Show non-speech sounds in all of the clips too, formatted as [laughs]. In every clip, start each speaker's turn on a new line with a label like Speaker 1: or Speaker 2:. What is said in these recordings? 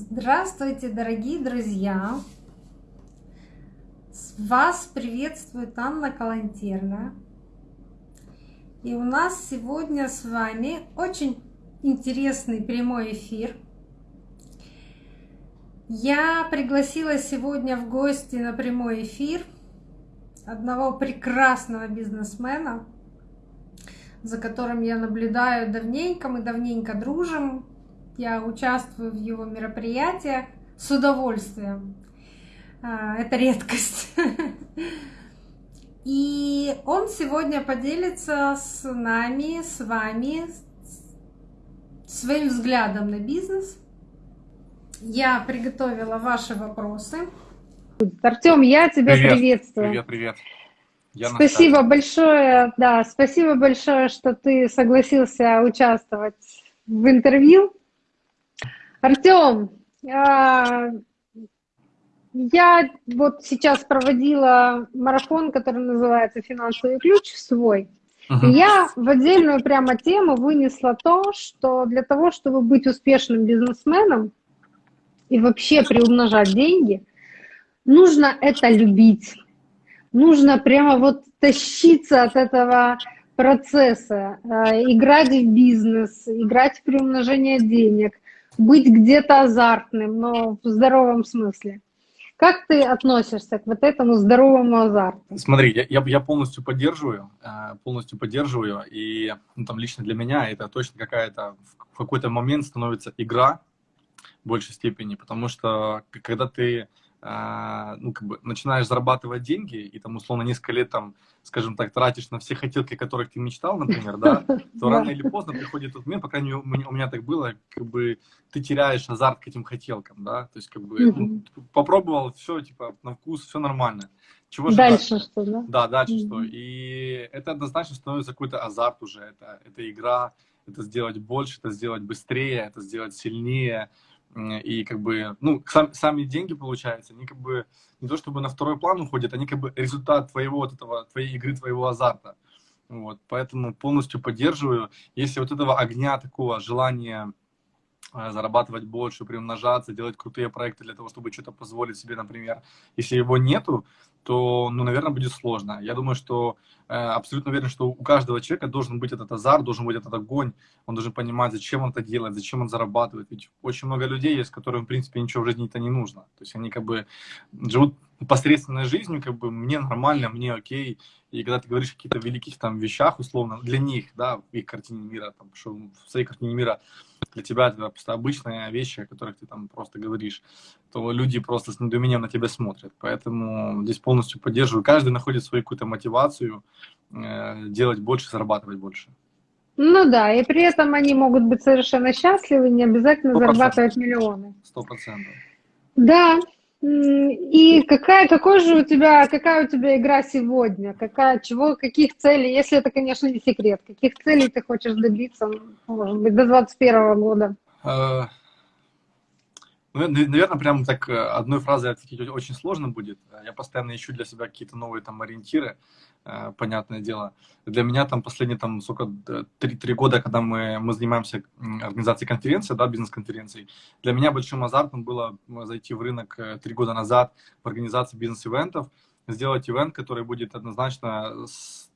Speaker 1: Здравствуйте, дорогие друзья! Вас приветствует Анна Калантерна. И у нас сегодня с вами очень интересный прямой эфир. Я пригласила сегодня в гости на прямой эфир одного прекрасного бизнесмена, за которым я наблюдаю давненько, мы давненько дружим, я участвую в его мероприятиях с удовольствием. А, это редкость. И он сегодня поделится с нами, с вами, своим взглядом на бизнес. Я приготовила ваши вопросы.
Speaker 2: Артем, я тебя привет, приветствую.
Speaker 3: Привет, привет.
Speaker 2: Я спасибо большое, да, спасибо большое, что ты согласился участвовать в интервью. Артем, а, я вот сейчас проводила марафон, который называется «Финансовый ключ свой». Uh-huh. я в отдельную прямо тему вынесла то, что для того, чтобы быть успешным бизнесменом и вообще приумножать деньги, нужно это любить. Нужно прямо вот тащиться от этого процесса, э, играть в бизнес, играть в приумножение денег – быть где-то азартным, но в здоровом смысле. Как ты относишься к вот этому здоровому азарту?
Speaker 3: Смотри, я, я, я полностью поддерживаю, э, полностью поддерживаю, и ну, там лично для меня это точно какая-то в какой-то момент становится игра в большей степени, потому что когда ты ну, как бы начинаешь зарабатывать деньги, и там, условно, несколько лет, там, скажем так, тратишь на все хотелки, которых ты мечтал, например, да, [laughs] то рано или поздно приходит тот момент, по крайней мере, у меня так было, как бы ты теряешь азарт к этим хотелкам, да, то есть, как бы, ну, попробовал, все, типа, на вкус, все нормально.
Speaker 2: Чего же дальше дальше? что, да?
Speaker 3: Да, дальше mm-hmm. что. И это однозначно становится какой-то азарт уже, это, это игра, это сделать больше, это сделать быстрее, это сделать сильнее, и как бы, ну, сам, сами деньги, получается, они как бы не то чтобы на второй план уходят, они как бы результат твоего вот этого, твоей игры, твоего азарта. Вот, поэтому полностью поддерживаю. Если вот этого огня, такого желания зарабатывать больше, приумножаться, делать крутые проекты для того, чтобы что-то позволить себе, например, если его нету, то, ну, наверное, будет сложно. Я думаю, что э, абсолютно уверен, что у каждого человека должен быть этот азарт, должен быть этот огонь, он должен понимать, зачем он это делает, зачем он зарабатывает. Ведь очень много людей есть, которым, в принципе, ничего в жизни-то не нужно. То есть они как бы живут посредственной жизнью, как бы мне нормально, мне окей. И когда ты говоришь о каких-то великих там вещах, условно, для них, да, в их картине мира, там, что в своей картине мира для тебя это просто обычные вещи, о которых ты там просто говоришь, то люди просто с недоумением на тебя смотрят. Поэтому здесь полностью поддерживаю. Каждый находит свою какую-то мотивацию э, делать больше, зарабатывать больше.
Speaker 2: Ну да, и при этом они могут быть совершенно счастливы, не обязательно 100%. зарабатывать миллионы.
Speaker 3: Сто процентов.
Speaker 2: Да, и какая, какой же у тебя, какая у тебя игра сегодня? Какая, чего, каких целей, если это, конечно, не секрет, каких целей ты хочешь добиться, может быть, до 2021 года?
Speaker 3: Ну, наверное, прям так э, одной фразой ответить очень сложно будет. Я постоянно ищу для себя какие-то новые там ориентиры, э, понятное дело. Для меня там последние там сколько, три, три года, когда мы, мы занимаемся организацией конференции, да, бизнес-конференций, для меня большим азартом было зайти в рынок э, три года назад в организации бизнес-ивентов, сделать ивент, который будет однозначно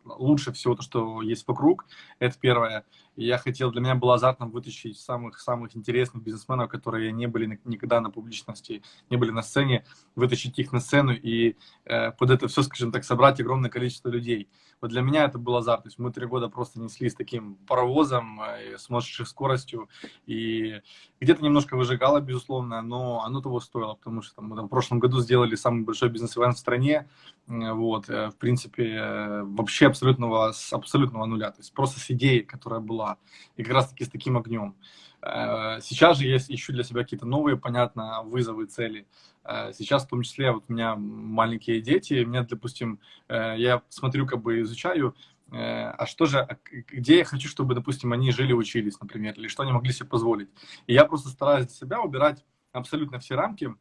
Speaker 3: лучше всего то, что есть вокруг. Это первое. Я хотел, для меня было азартом вытащить самых-самых интересных бизнесменов, которые не были никогда на публичности, не были на сцене, вытащить их на сцену и э, под это все, скажем так, собрать огромное количество людей. Вот для меня это был азарт. То есть мы три года просто несли с таким паровозом, э, с сумасшедшей скоростью, и где-то немножко выжигало, безусловно, но оно того стоило, потому что там, мы там, в прошлом году сделали самый большой бизнес-ивент в стране, э, вот, э, в принципе, э, вообще абсолютного, с абсолютного нуля, то есть просто с идеей, которая была, и как раз-таки с таким огнем. Э, сейчас же я ищу для себя какие-то новые, понятно, вызовы, цели. Э, сейчас в том числе вот у меня маленькие дети, меня, допустим, э, я смотрю, как бы изучаю, а что же, а где я хочу, чтобы, допустим, они жили, учились, например, или что они могли себе позволить. И я просто стараюсь для себя убирать абсолютно все рамки,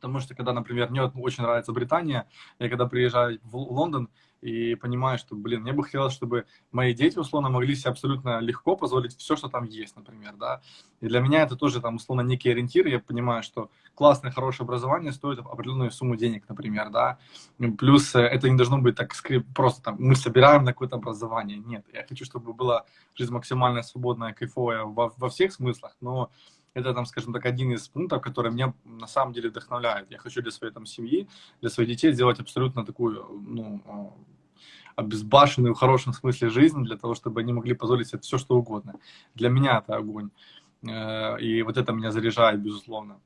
Speaker 3: Потому что, когда, например, мне очень нравится Британия, я когда приезжаю в Лондон, и понимаю, что, блин, мне бы хотелось, чтобы мои дети, условно, могли себе абсолютно легко позволить все, что там есть, например, да. И для меня это тоже, там, условно, некий ориентир. Я понимаю, что классное, хорошее образование стоит определенную сумму денег, например, да. Плюс э, это не должно быть так просто там, мы собираем на какое-то образование. Нет, я хочу, чтобы была жизнь максимально свободная, кайфовая во, во всех смыслах, но это, там, скажем так, один из пунктов, который меня на самом деле вдохновляет. Я хочу для своей там семьи, для своих детей сделать абсолютно такую, ну, а, обезбашенную в хорошем смысле жизнь, для того, чтобы они могли позволить себе все, что угодно. Для меня это огонь. Э, и вот это меня заряжает, безусловно.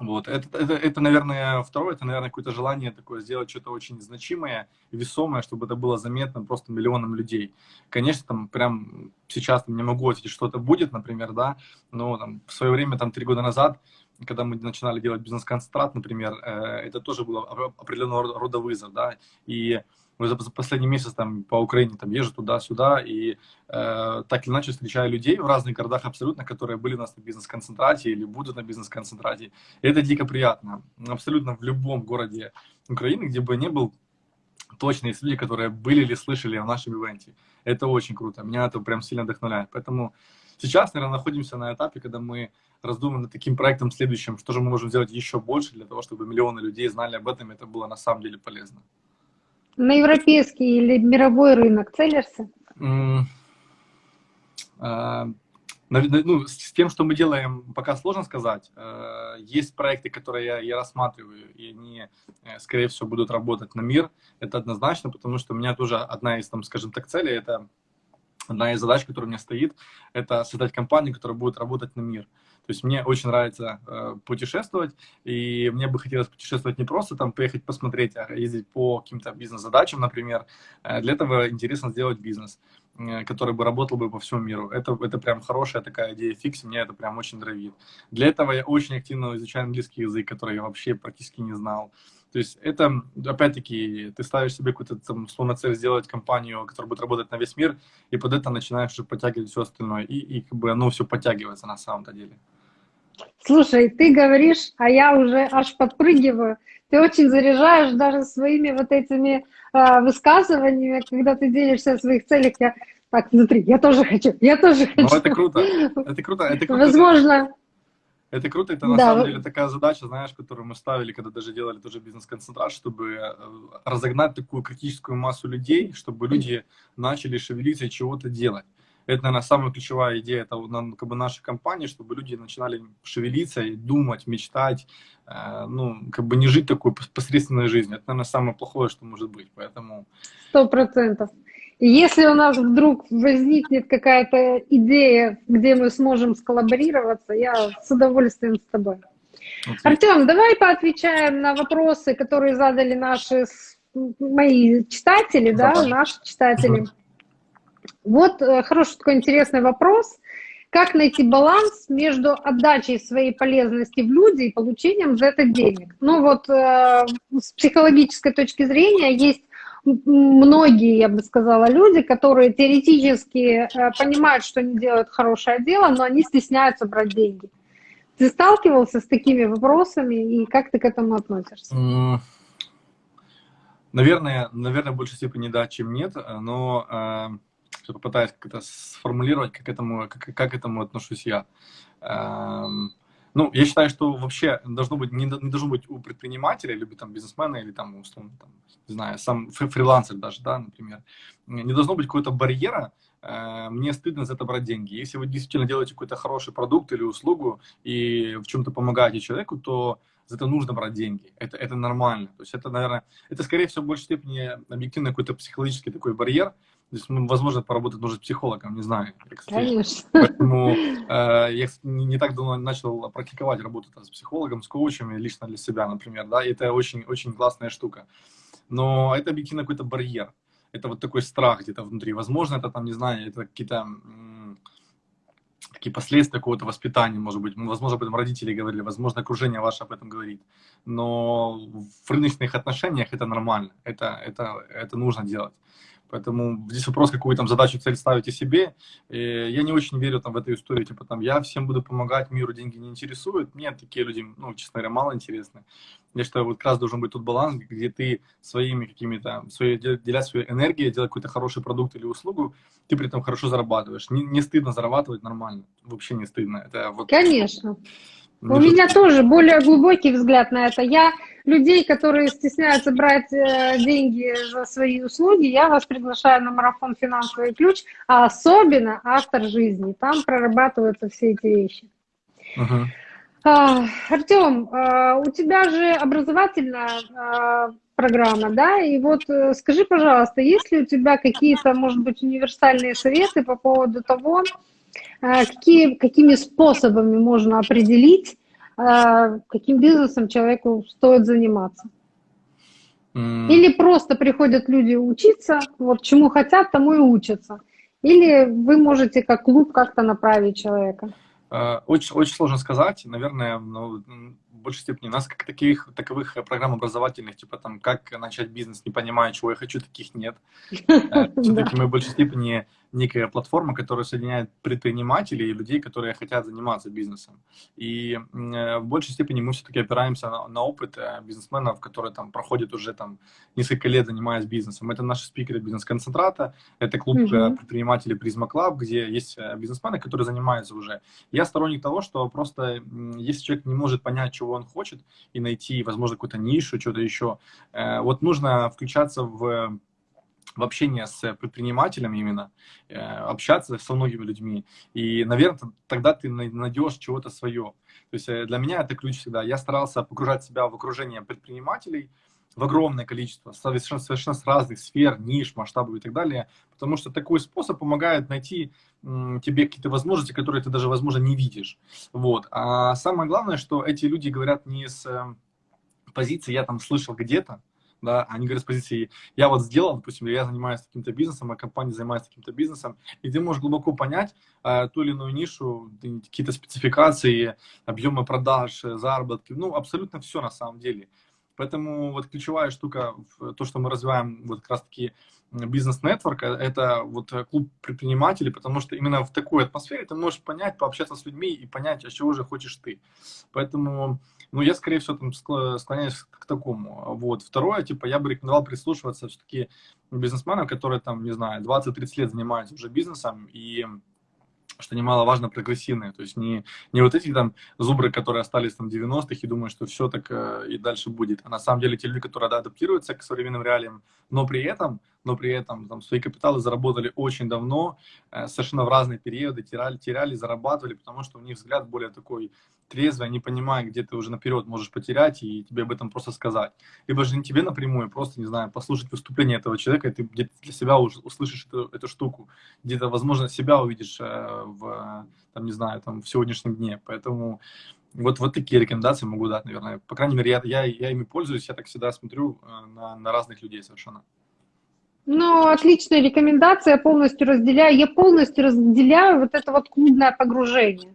Speaker 3: Вот. Это, это, это, наверное, второе, это, наверное, какое-то желание такое сделать что-то очень значимое, весомое, чтобы это было заметно просто миллионам людей. Конечно, там прям сейчас там, не могу ответить, что это будет, например, да, но там, в свое время, там, три года назад, когда мы начинали делать бизнес-концентрат, например, э, это тоже было определенного рода вызов, да, и за последний месяц там по Украине там езжу туда-сюда и э, так или иначе встречаю людей в разных городах абсолютно, которые были у нас на бизнес-концентрате или будут на бизнес-концентрате. Это дико приятно. Абсолютно в любом городе Украины, где бы я был, точно есть люди, которые были или слышали о нашем ивенте. Это очень круто. Меня это прям сильно вдохновляет. Поэтому сейчас, наверное, находимся на этапе, когда мы раздумываем над таким проектом следующим, что же мы можем сделать еще больше для того, чтобы миллионы людей знали об этом, и это было на самом деле полезно.
Speaker 2: На европейский или мировой рынок целишься?
Speaker 3: А, ну, с тем, что мы делаем, пока сложно сказать. Э, есть проекты, которые я, я рассматриваю, и они, э, скорее всего, будут работать на мир. Это однозначно, потому что у меня тоже одна из, там, скажем так, целей, это одна из задач, которая у меня стоит, это создать компанию, которая будет работать на мир. То есть мне очень нравится э, путешествовать, и мне бы хотелось путешествовать не просто там поехать посмотреть, а ездить по каким-то бизнес-задачам, например. Э, для этого интересно сделать бизнес, э, который бы работал бы по всему миру. Это, это прям хорошая такая идея фикс, меня это прям очень драйвит. Для этого я очень активно изучаю английский язык, который я вообще практически не знал. То есть это, опять-таки, ты ставишь себе какую-то, там, условно, цель сделать компанию, которая будет работать на весь мир, и под это начинаешь уже подтягивать все остальное. И, и как бы оно все подтягивается на самом-то деле.
Speaker 2: Слушай, ты говоришь, а я уже аж подпрыгиваю. Ты очень заряжаешь даже своими вот этими э, высказываниями, когда ты делишься о своих целях. Я так внутри, я тоже хочу, я тоже хочу.
Speaker 3: Ну, это круто, это круто, это круто.
Speaker 2: Возможно,
Speaker 3: это круто, это на да. самом деле такая задача, знаешь, которую мы ставили, когда даже делали тоже бизнес-концентрат, чтобы э, разогнать такую критическую массу людей, чтобы люди начали шевелиться и чего-то делать. Это, наверное, самая ключевая идея это как бы, нашей компании, чтобы люди начинали шевелиться и думать, мечтать, э, ну, как бы не жить такой посредственной жизнью. Это, наверное, самое плохое, что может быть, поэтому...
Speaker 2: Сто процентов. Если у нас вдруг возникнет какая-то идея, где мы сможем сколлаборироваться, я с удовольствием с тобой. Okay. Артем, давай поотвечаем на вопросы, которые задали наши мои читатели, да, да наши читатели. Вот э, хороший такой интересный вопрос. Как найти баланс между отдачей своей полезности в люди и получением за это денег? Ну вот э, с психологической точки зрения есть многие, я бы сказала, люди, которые теоретически э, понимают, что они делают хорошее дело, но они стесняются брать деньги. Ты сталкивался с такими вопросами и как ты к этому относишься?
Speaker 3: Наверное, наверное, в большей степени да, чем нет, но э, попытаюсь как-то сформулировать, как, этому, как, как к этому отношусь я. Э, ну, я считаю, что вообще должно быть, не, не должно быть у предпринимателя, или там бизнесмена, или там, условно, там, не знаю, сам фрилансер даже, да, например, не должно быть какого-то барьера, э, мне стыдно за это брать деньги. Если вы действительно делаете какой-то хороший продукт или услугу и в чем-то помогаете человеку, то за это нужно брать деньги. Это, это нормально. То есть это, наверное, это, скорее всего, в большей степени объективно какой-то психологический такой барьер, Здесь, возможно, поработать нужно психологом, не знаю.
Speaker 2: Конечно.
Speaker 3: Поэтому [laughs] э, я не, не так давно начал практиковать работу там, с психологом, с коучем, лично для себя, например, да, и это очень, очень классная штука. Но это объективно какой-то барьер. Это вот такой страх где-то внутри. Возможно, это там, не знаю, это какие-то такие последствия какого-то воспитания, может быть. Возможно, об этом родители говорили, возможно, окружение ваше об этом говорит. Но в рыночных отношениях это нормально, это, это, это нужно делать. Поэтому здесь вопрос, какую там задачу, цель ставите себе. И я не очень верю там в эту историю, типа там я всем буду помогать, миру деньги не интересуют. Мне такие люди, ну, честно говоря, мало интересны. Я считаю, вот как раз должен быть тут баланс, где ты своими какими-то, своей, деля свою энергию, делать какой-то хороший продукт или услугу, ты при этом хорошо зарабатываешь. Не, не стыдно зарабатывать нормально, вообще не стыдно. Это вот...
Speaker 2: Конечно. У меня тоже более глубокий взгляд на это. Я людей, которые стесняются брать э, деньги за свои услуги, я вас приглашаю на марафон «Финансовый ключ», а особенно автор жизни. Там прорабатываются все эти вещи. Uh-huh. А, Артем, а, у тебя же образовательная а, программа, да? И вот э, скажи, пожалуйста, есть ли у тебя какие-то, может быть, универсальные советы по поводу того, какие, какими способами можно определить, каким бизнесом человеку стоит заниматься? Или просто приходят люди учиться, вот чему хотят, тому и учатся. Или вы можете как клуб как-то направить человека?
Speaker 3: Э, очень, очень сложно сказать. Наверное, ну, в большей степени у нас как таких таковых программ образовательных, типа там, как начать бизнес, не понимая, чего я хочу, таких нет. Э, [laughs] Все-таки мы в большей степени некая платформа, которая соединяет предпринимателей и людей, которые хотят заниматься бизнесом. И э, в большей степени мы все-таки опираемся на, на опыт э, бизнесменов, которые там проходят уже там несколько лет занимаясь бизнесом. Это наши спикеры бизнес-концентрата, это клуб mm-hmm. предпринимателей Призма Club, где есть бизнесмены, которые занимаются уже. Я сторонник того, что просто если человек не может понять, чего он хочет, и найти, возможно, какую-то нишу, что-то еще, вот нужно включаться в в общение с предпринимателем именно, э, общаться со многими людьми. И, наверное, тогда ты найдешь чего-то свое. То есть э, для меня это ключ всегда. Я старался погружать себя в окружение предпринимателей, в огромное количество, совершенно, совершенно с разных сфер, ниш, масштабов и так далее, потому что такой способ помогает найти тебе какие-то возможности, которые ты даже, возможно, не видишь. Вот. А самое главное, что эти люди говорят не с э, позиции «я там слышал где-то», да, они говорят с позиции, я вот сделал, допустим, я занимаюсь каким-то бизнесом, а компания занимается каким-то бизнесом, и ты можешь глубоко понять э, ту или иную нишу, какие-то спецификации, объемы продаж, заработки, ну, абсолютно все на самом деле. Поэтому вот ключевая штука, то, что мы развиваем вот как раз-таки бизнес-нетворк, это вот клуб предпринимателей, потому что именно в такой атмосфере ты можешь понять, пообщаться с людьми и понять, а чего же хочешь ты. Поэтому ну, я, скорее всего, там склоняюсь к такому. Вот. Второе, типа, я бы рекомендовал прислушиваться все-таки бизнесменам, которые, там, не знаю, 20-30 лет занимаются уже бизнесом, и что немаловажно, прогрессивные. То есть не, не вот эти там зубры, которые остались там 90-х и думают, что все так э, и дальше будет. А на самом деле те люди, которые да, адаптируются к современным реалиям, но при этом, но при этом там свои капиталы заработали очень давно, э, совершенно в разные периоды, теряли, теряли, зарабатывали, потому что у них взгляд более такой трезвый, они понимают, где ты уже наперед можешь потерять, и тебе об этом просто сказать. Либо же не тебе напрямую, просто, не знаю, послушать выступление этого человека, и ты где-то для себя уже услышишь эту, эту штуку, где-то, возможно, себя увидишь э, в, там, не знаю, там, в сегодняшнем дне. Поэтому вот, вот такие рекомендации могу дать, наверное. По крайней мере, я, я, я ими пользуюсь, я так всегда смотрю э, на, на разных людей совершенно.
Speaker 2: Ну, отличная рекомендация, я полностью разделяю. Я полностью разделяю вот это вот клубное погружение.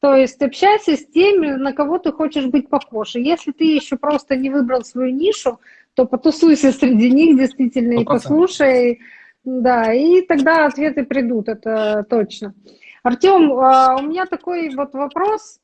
Speaker 2: То есть общайся с теми, на кого ты хочешь быть похож. И если ты еще просто не выбрал свою нишу, то потусуйся среди них действительно 100%. и послушай. Да, и тогда ответы придут, это точно. Артем, а, у меня такой вот вопрос,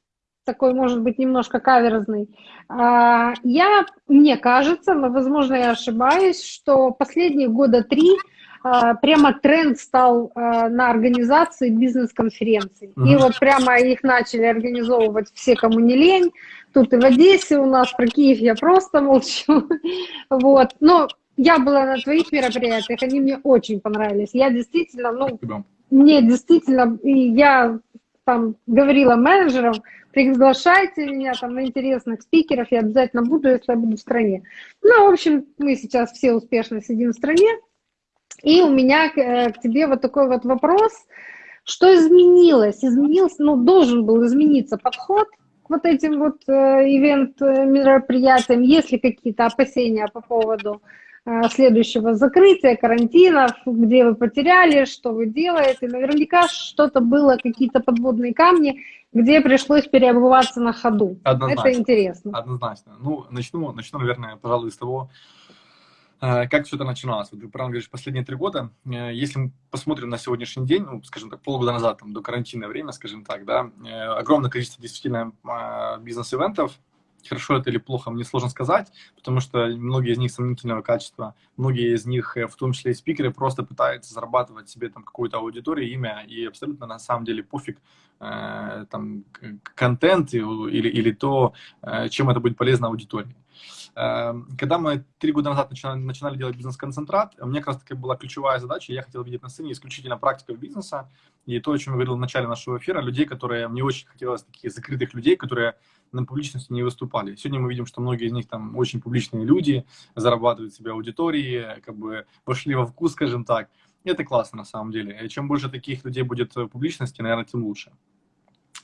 Speaker 2: такой, может быть, немножко каверзный. А, я, мне кажется, но, возможно, я ошибаюсь, что последние года три а, прямо тренд стал а, на организации бизнес-конференций. Mm-hmm. И вот прямо их начали организовывать все, кому не лень. Тут и в Одессе у нас, про Киев я просто молчу. [laughs] вот. Но я была на твоих мероприятиях, они мне очень понравились. Я действительно, ну, Спасибо. мне действительно, и я там говорила менеджерам, приглашайте меня там на интересных спикеров, я обязательно буду, если я буду в стране. Ну, в общем, мы сейчас все успешно сидим в стране, и у меня к, э, к тебе вот такой вот вопрос. Что изменилось? Изменился, ну, должен был измениться подход к вот этим вот э, ивент-мероприятиям. Есть ли какие-то опасения по поводу э, следующего закрытия, карантинов, где вы потеряли, что вы делаете? Наверняка что-то было, какие-то подводные камни, где пришлось переобуваться на ходу. Однозначно. Это интересно.
Speaker 3: Однозначно. Ну, начну, начну, наверное, пожалуй, с того, Э, как все это начиналось? Вот ты правильно говоришь, последние три года. Э, если мы посмотрим на сегодняшний день, ну, скажем так, полгода назад, там, до карантинное время, скажем так, да, э, огромное количество действительно бизнес-ивентов, Хорошо это или плохо, мне сложно сказать, потому что многие из них сомнительного качества, многие из них, в том числе и спикеры, просто пытаются зарабатывать себе там какую-то аудиторию, имя, и абсолютно на самом деле пофиг э, там контент или, или то, э, чем это будет полезно аудитории. Эм, когда мы три года назад начинали, начинали делать бизнес-концентрат, у меня как раз таки была ключевая задача, я хотел видеть на сцене исключительно практиков бизнеса, и то, о чем я говорил в начале нашего эфира, людей, которые, мне очень хотелось таких закрытых людей, которые на публичности не выступали. Сегодня мы видим, что многие из них там очень публичные люди, зарабатывают себе аудитории, как бы вошли во вкус, скажем так. Это классно на самом деле. И чем больше таких людей будет в публичности, наверное, тем лучше.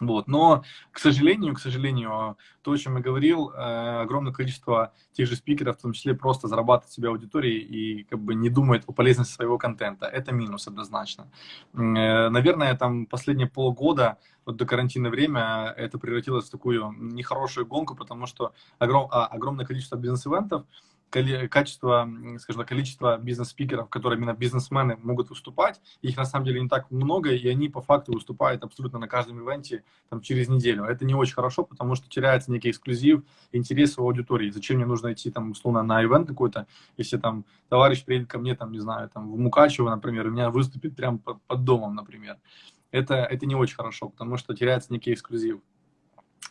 Speaker 3: Вот. Но, к сожалению, к сожалению, то, о чем я говорил, э, огромное количество тех же спикеров, в том числе, просто зарабатывает себе аудитории и как бы не думает о полезности своего контента. Это минус однозначно. Э, наверное, там последние полгода, вот до карантинное время, это превратилось в такую нехорошую гонку, потому что огром, а, огромное количество бизнес-ивентов, качество, скажем так, количество бизнес-спикеров, которые именно бизнесмены могут выступать, их на самом деле не так много, и они по факту выступают абсолютно на каждом ивенте там, через неделю. Это не очень хорошо, потому что теряется некий эксклюзив, интерес у аудитории. Зачем мне нужно идти, там, условно, на ивент какой-то, если там товарищ приедет ко мне, там, не знаю, там, в Мукачево, например, у меня выступит прямо под, под домом, например. Это, это не очень хорошо, потому что теряется некий эксклюзив.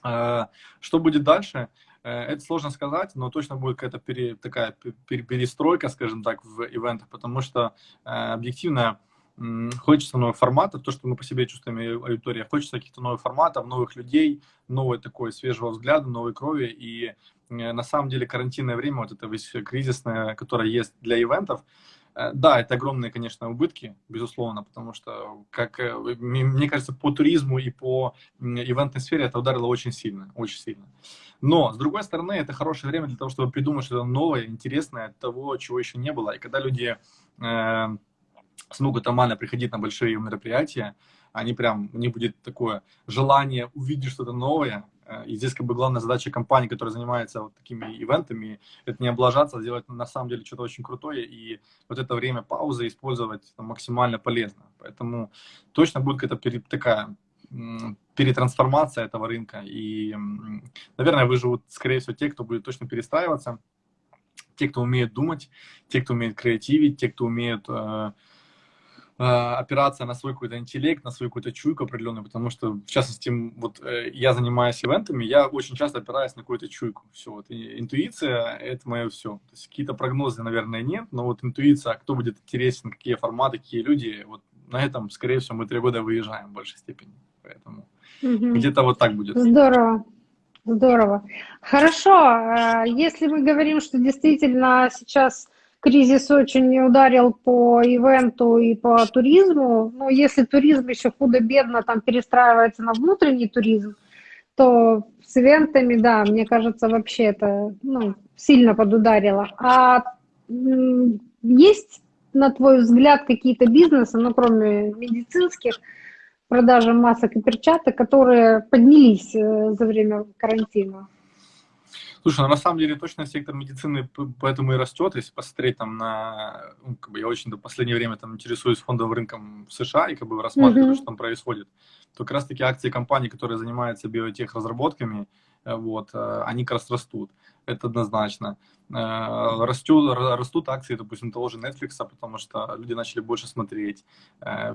Speaker 3: А, что будет дальше? Э, это сложно сказать, но точно будет какая-то пере, такая перестройка, скажем так, в ивентах, потому что э, объективно хочется новых форматов, то, что мы по себе чувствуем аудитория, хочется каких-то новых форматов, новых людей, новой такой свежего взгляда, новой крови. И э, на самом деле карантинное время, вот это весь кризисное, которое есть для ивентов, да, это огромные, конечно, убытки, безусловно, потому что, как э, мне кажется, по туризму и по ивентной сфере это ударило очень сильно, очень сильно. Но, с другой стороны, это хорошее время для того, чтобы придумать что-то новое, интересное, того, чего еще не было. И когда люди э, смогут нормально приходить на большие мероприятия, они прям, у них будет такое желание увидеть что-то новое, Э, и здесь как бы главная задача компании, которая занимается вот такими ивентами, это не облажаться, а сделать на самом деле что-то очень крутое и вот это время паузы использовать максимально полезно. Поэтому точно будет какая-то такая перетрансформация этого рынка. И, наверное, выживут, скорее всего, те, кто будет точно перестраиваться, те, кто умеет думать, те, кто умеет креативить, те, кто умеет э, Э, опираться на свой какой-то интеллект, на свою какую-то чуйку определенную, потому что, в частности, вот э, я занимаюсь ивентами, я очень часто опираюсь на какую-то чуйку. Все, вот интуиция – это мое все. То есть какие-то прогнозы, наверное, нет, но вот интуиция, кто будет интересен, какие форматы, какие люди, вот на этом, скорее всего, мы три года выезжаем в большей степени. Поэтому угу. где-то вот так будет.
Speaker 2: Здорово. Здорово. Хорошо. Э, если мы говорим, что действительно сейчас кризис очень ударил по ивенту и по туризму. Но если туризм еще худо-бедно там перестраивается на внутренний туризм, то с ивентами, да, мне кажется, вообще это ну, сильно подударило. А есть, на твой взгляд, какие-то бизнесы, ну, кроме медицинских, продажи масок и перчаток, которые поднялись э, за время карантина?
Speaker 3: Слушай, ну на самом деле точно сектор медицины поэтому и растет. Если посмотреть там на... Ну, как бы я очень до последнее время там интересуюсь фондовым рынком в США и как бы рассматриваю, mm-hmm. что там происходит, то как раз таки акции компаний, которые занимаются биотех разработками, э, вот, э, они как раз растут. Это однозначно. Э, растут, растут акции, допустим, того же Netflix, потому что люди начали больше смотреть.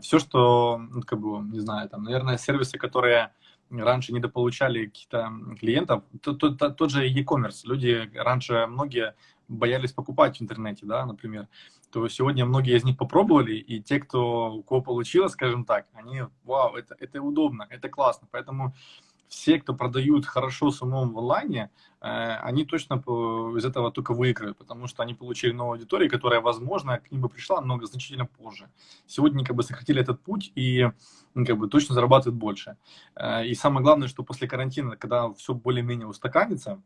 Speaker 3: Все, что, ну, как бы, не знаю, там, наверное, сервисы, которые раньше недополучали каких-то клиентов, тот, же e-commerce, люди раньше многие боялись покупать в интернете, да, например, то сегодня многие из них попробовали, и те, кто, у кого получилось, скажем так, они, вау, это, это удобно, это классно, поэтому все, кто продают хорошо с умом в онлайне, э, они точно из этого только выиграют, потому что они получили новую аудиторию, которая, возможно, к ним бы пришла, но значительно позже. Сегодня как бы сократили этот путь и ну, как бы точно зарабатывают больше. Э, и самое главное, что после карантина, когда все более-менее устаканится,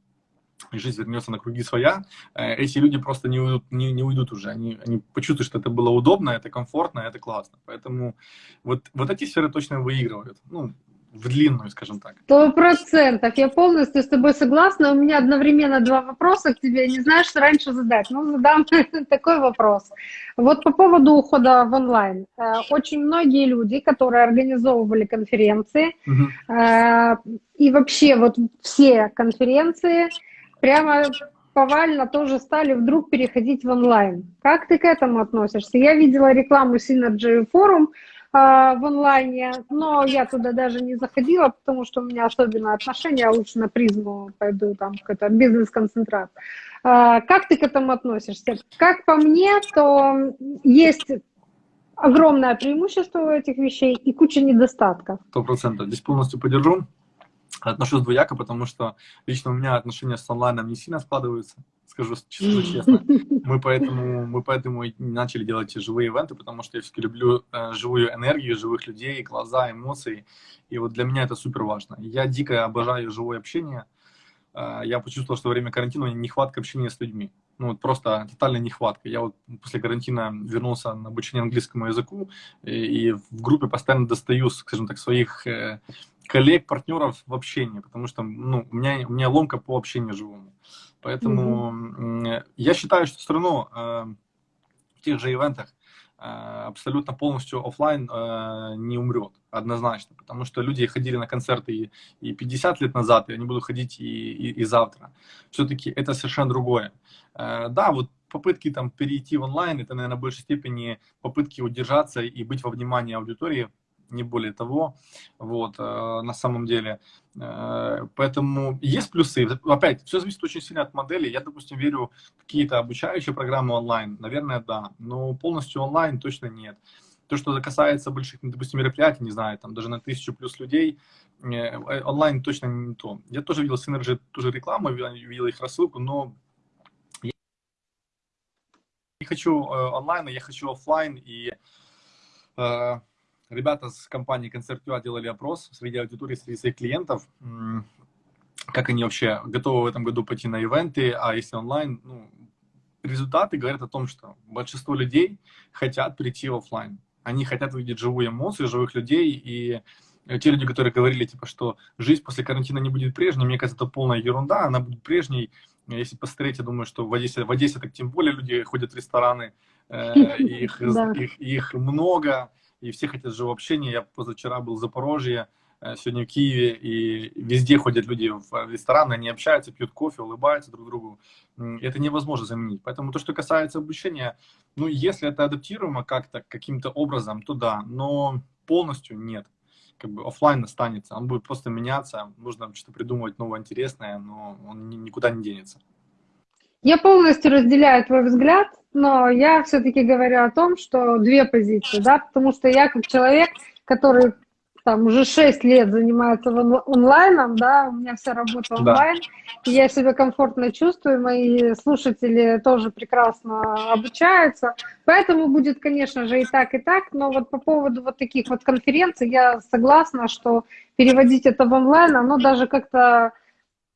Speaker 3: и жизнь вернется на круги своя, э, эти люди просто не уйдут, не, не уйдут уже. Они, они почувствуют, что это было удобно, это комфортно, это классно. Поэтому вот, вот эти сферы точно выигрывают. Ну, в длинную, скажем так.
Speaker 2: Сто процентов. Я полностью с тобой согласна. У меня одновременно два вопроса к тебе. Не знаю, что раньше задать. Ну, задам [laughs] такой вопрос. Вот по поводу ухода в онлайн. Э, очень многие люди, которые организовывали конференции, угу. и вообще вот все конференции, прямо повально тоже стали вдруг переходить в онлайн. Как ты к этому относишься? Я видела рекламу Synergy Forum, в онлайне, но я туда даже не заходила, потому что у меня особенное отношение, я лучше на призму пойду, там какой-то бизнес-концентрат. А, как ты к этому относишься? Как по мне, то есть огромное преимущество у этих вещей и куча недостатков.
Speaker 3: Сто процентов. Здесь полностью поддержу. Отношусь двояко, потому что лично у меня отношения с онлайном не сильно складываются скажу честно, честно. [laughs] Мы поэтому, мы поэтому и начали делать живые ивенты, потому что я все-таки люблю э, живую энергию, живых людей, глаза, эмоции. И вот для меня это супер важно. Я дико обожаю живое общение. Э, я почувствовал, что во время карантина нехватка общения с людьми. Ну, вот просто тотальная нехватка. Я вот после карантина вернулся на обучение английскому языку, и, и в группе постоянно достаю, скажем так, своих э, коллег, партнеров в общении, потому что ну, у, меня, у меня ломка по общению живому. Поэтому mm-hmm. я считаю, что все равно э, в тех же ивентах э, абсолютно полностью офлайн не умрет, однозначно, потому что люди ходили на концерты и, и 50 лет назад, и они будут ходить и, и, и завтра. Все-таки это совершенно другое. Да, вот попытки там перейти в онлайн, это, наверное, в большей степени попытки удержаться и быть во внимании аудитории, не более того, вот, э, на самом деле. Э, поэтому есть плюсы. Опять, все зависит очень сильно от модели. Я, допустим, верю в какие-то обучающие программы онлайн. Наверное, да. Но полностью онлайн точно нет. То, что касается больших, допустим, мероприятий, не знаю, там даже на тысячу плюс людей, э, онлайн точно не то. Я тоже видел Synergy, тоже рекламу, видел их рассылку, но я не хочу онлайн, я хочу офлайн, и Ребята с компании Concert.ua делали опрос среди аудитории, среди своих клиентов, как они вообще готовы в этом году пойти на ивенты, а если онлайн, ну, результаты говорят о том, что большинство людей хотят прийти в офлайн. Они хотят увидеть живую эмоцию, живых людей, и те люди, которые говорили, типа, что жизнь после карантина не будет прежней, мне кажется, это полная ерунда, она будет прежней. Если посмотреть, я думаю, что в Одессе, в Одессе так тем более люди ходят в рестораны, э, [laughs] их, их, их много, и все хотят живого общения. Я позавчера был в Запорожье, э, сегодня в Киеве, и везде ходят люди в рестораны, они общаются, пьют кофе, улыбаются друг другу. Это невозможно заменить. Поэтому то, что касается обучения, ну, если это адаптируемо как-то, каким-то образом, то да, но полностью нет. Как бы офлайн останется, он будет просто меняться, нужно что-то придумывать новое, интересное, но он никуда не денется.
Speaker 2: Я полностью разделяю твой взгляд, но я все-таки говорю о том, что две позиции, да, потому что я как человек, который там уже 6 лет занимается онлайном, да, у меня вся работа онлайн, да. и я себя комфортно чувствую, мои слушатели тоже прекрасно обучаются, поэтому будет, конечно же, и так, и так, но вот по поводу вот таких вот конференций я согласна, что переводить это в онлайн, оно даже как-то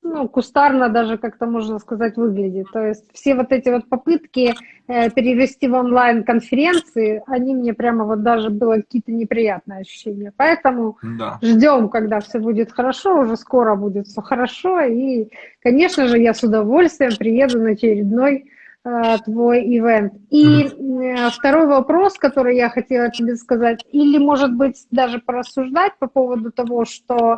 Speaker 2: ну, кустарно даже как-то можно сказать выглядит. То есть все вот эти вот попытки э, перевести в онлайн-конференции, они мне прямо вот даже было какие-то неприятные ощущения. Поэтому да. ждем, когда все будет хорошо, уже скоро будет все хорошо. И, конечно же, я с удовольствием приеду на очередной э, твой ивент. И э, второй вопрос, который я хотела тебе сказать, или, может быть, даже порассуждать по поводу того, что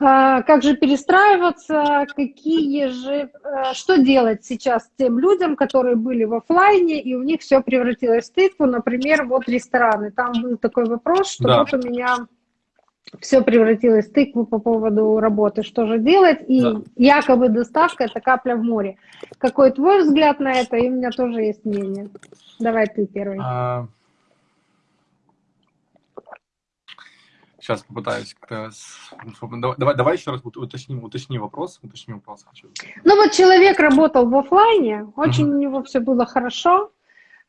Speaker 2: как же перестраиваться, какие же, э, что делать сейчас тем людям, которые были в офлайне, и у них все превратилось в тыкву, например, вот рестораны. Там был такой вопрос, что да. вот у меня все превратилось в тыкву по поводу работы, что же делать, и да. якобы доставка – это капля в море. Какой твой взгляд на это, и у меня тоже есть мнение. Давай ты первый. А...
Speaker 3: Сейчас попытаюсь как-то... Давай, давай еще раз уточним, уточни вопрос. Уточни вопрос хочу.
Speaker 2: Ну вот человек работал в офлайне, очень uh-huh. у него все было хорошо.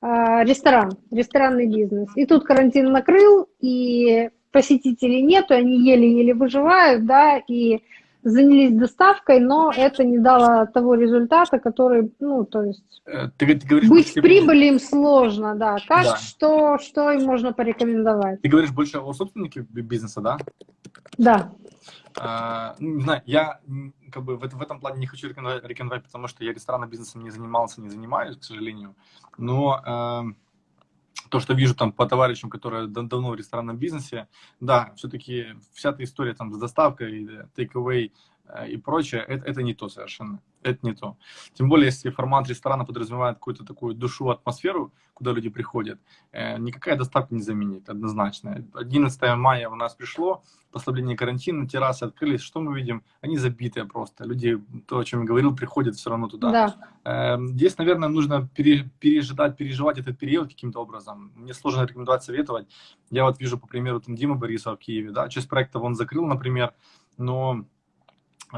Speaker 2: А, ресторан, ресторанный бизнес. И тут карантин накрыл, и посетителей нету, они еле-еле выживают, да, и занялись доставкой, но это не дало того результата, который, ну, то есть,
Speaker 3: Э, Ты, ты говоришь,
Speaker 2: быть в прибыли им сложно, да. Как,
Speaker 3: Да.
Speaker 2: что, что им можно порекомендовать?
Speaker 3: Ты говоришь больше о собственнике бизнеса, да?
Speaker 2: Да,
Speaker 3: А, ну, не знаю, я как бы в, в этом плане не хочу рекомендовать, рекомендовать, потому что я ресторанным бизнесом не занимался, не занимаюсь, к сожалению. Но эм, то, что вижу там по товарищам, которые дав- давно в ресторанном бизнесе, да, все-таки вся эта история там с доставкой, э, take-away э, и прочее, это, это не то совершенно. Это не то. Тем более, если формат ресторана подразумевает какую-то такую душу, атмосферу, куда люди приходят, э, никакая доставка не заменит, однозначно. 11 мая у нас пришло, послабление карантина, террасы открылись, что мы видим? Они забитые просто. Люди, то, о чем я говорил, приходят все равно туда.
Speaker 2: да.
Speaker 3: Эм, Здесь, наверное, нужно пере- пережидать, переживать этот период каким-то образом. Мне сложно рекомендовать, советовать. Я вот вижу, по примеру, там Дима Борисова в Киеве, да, часть проектов он закрыл, например, но э,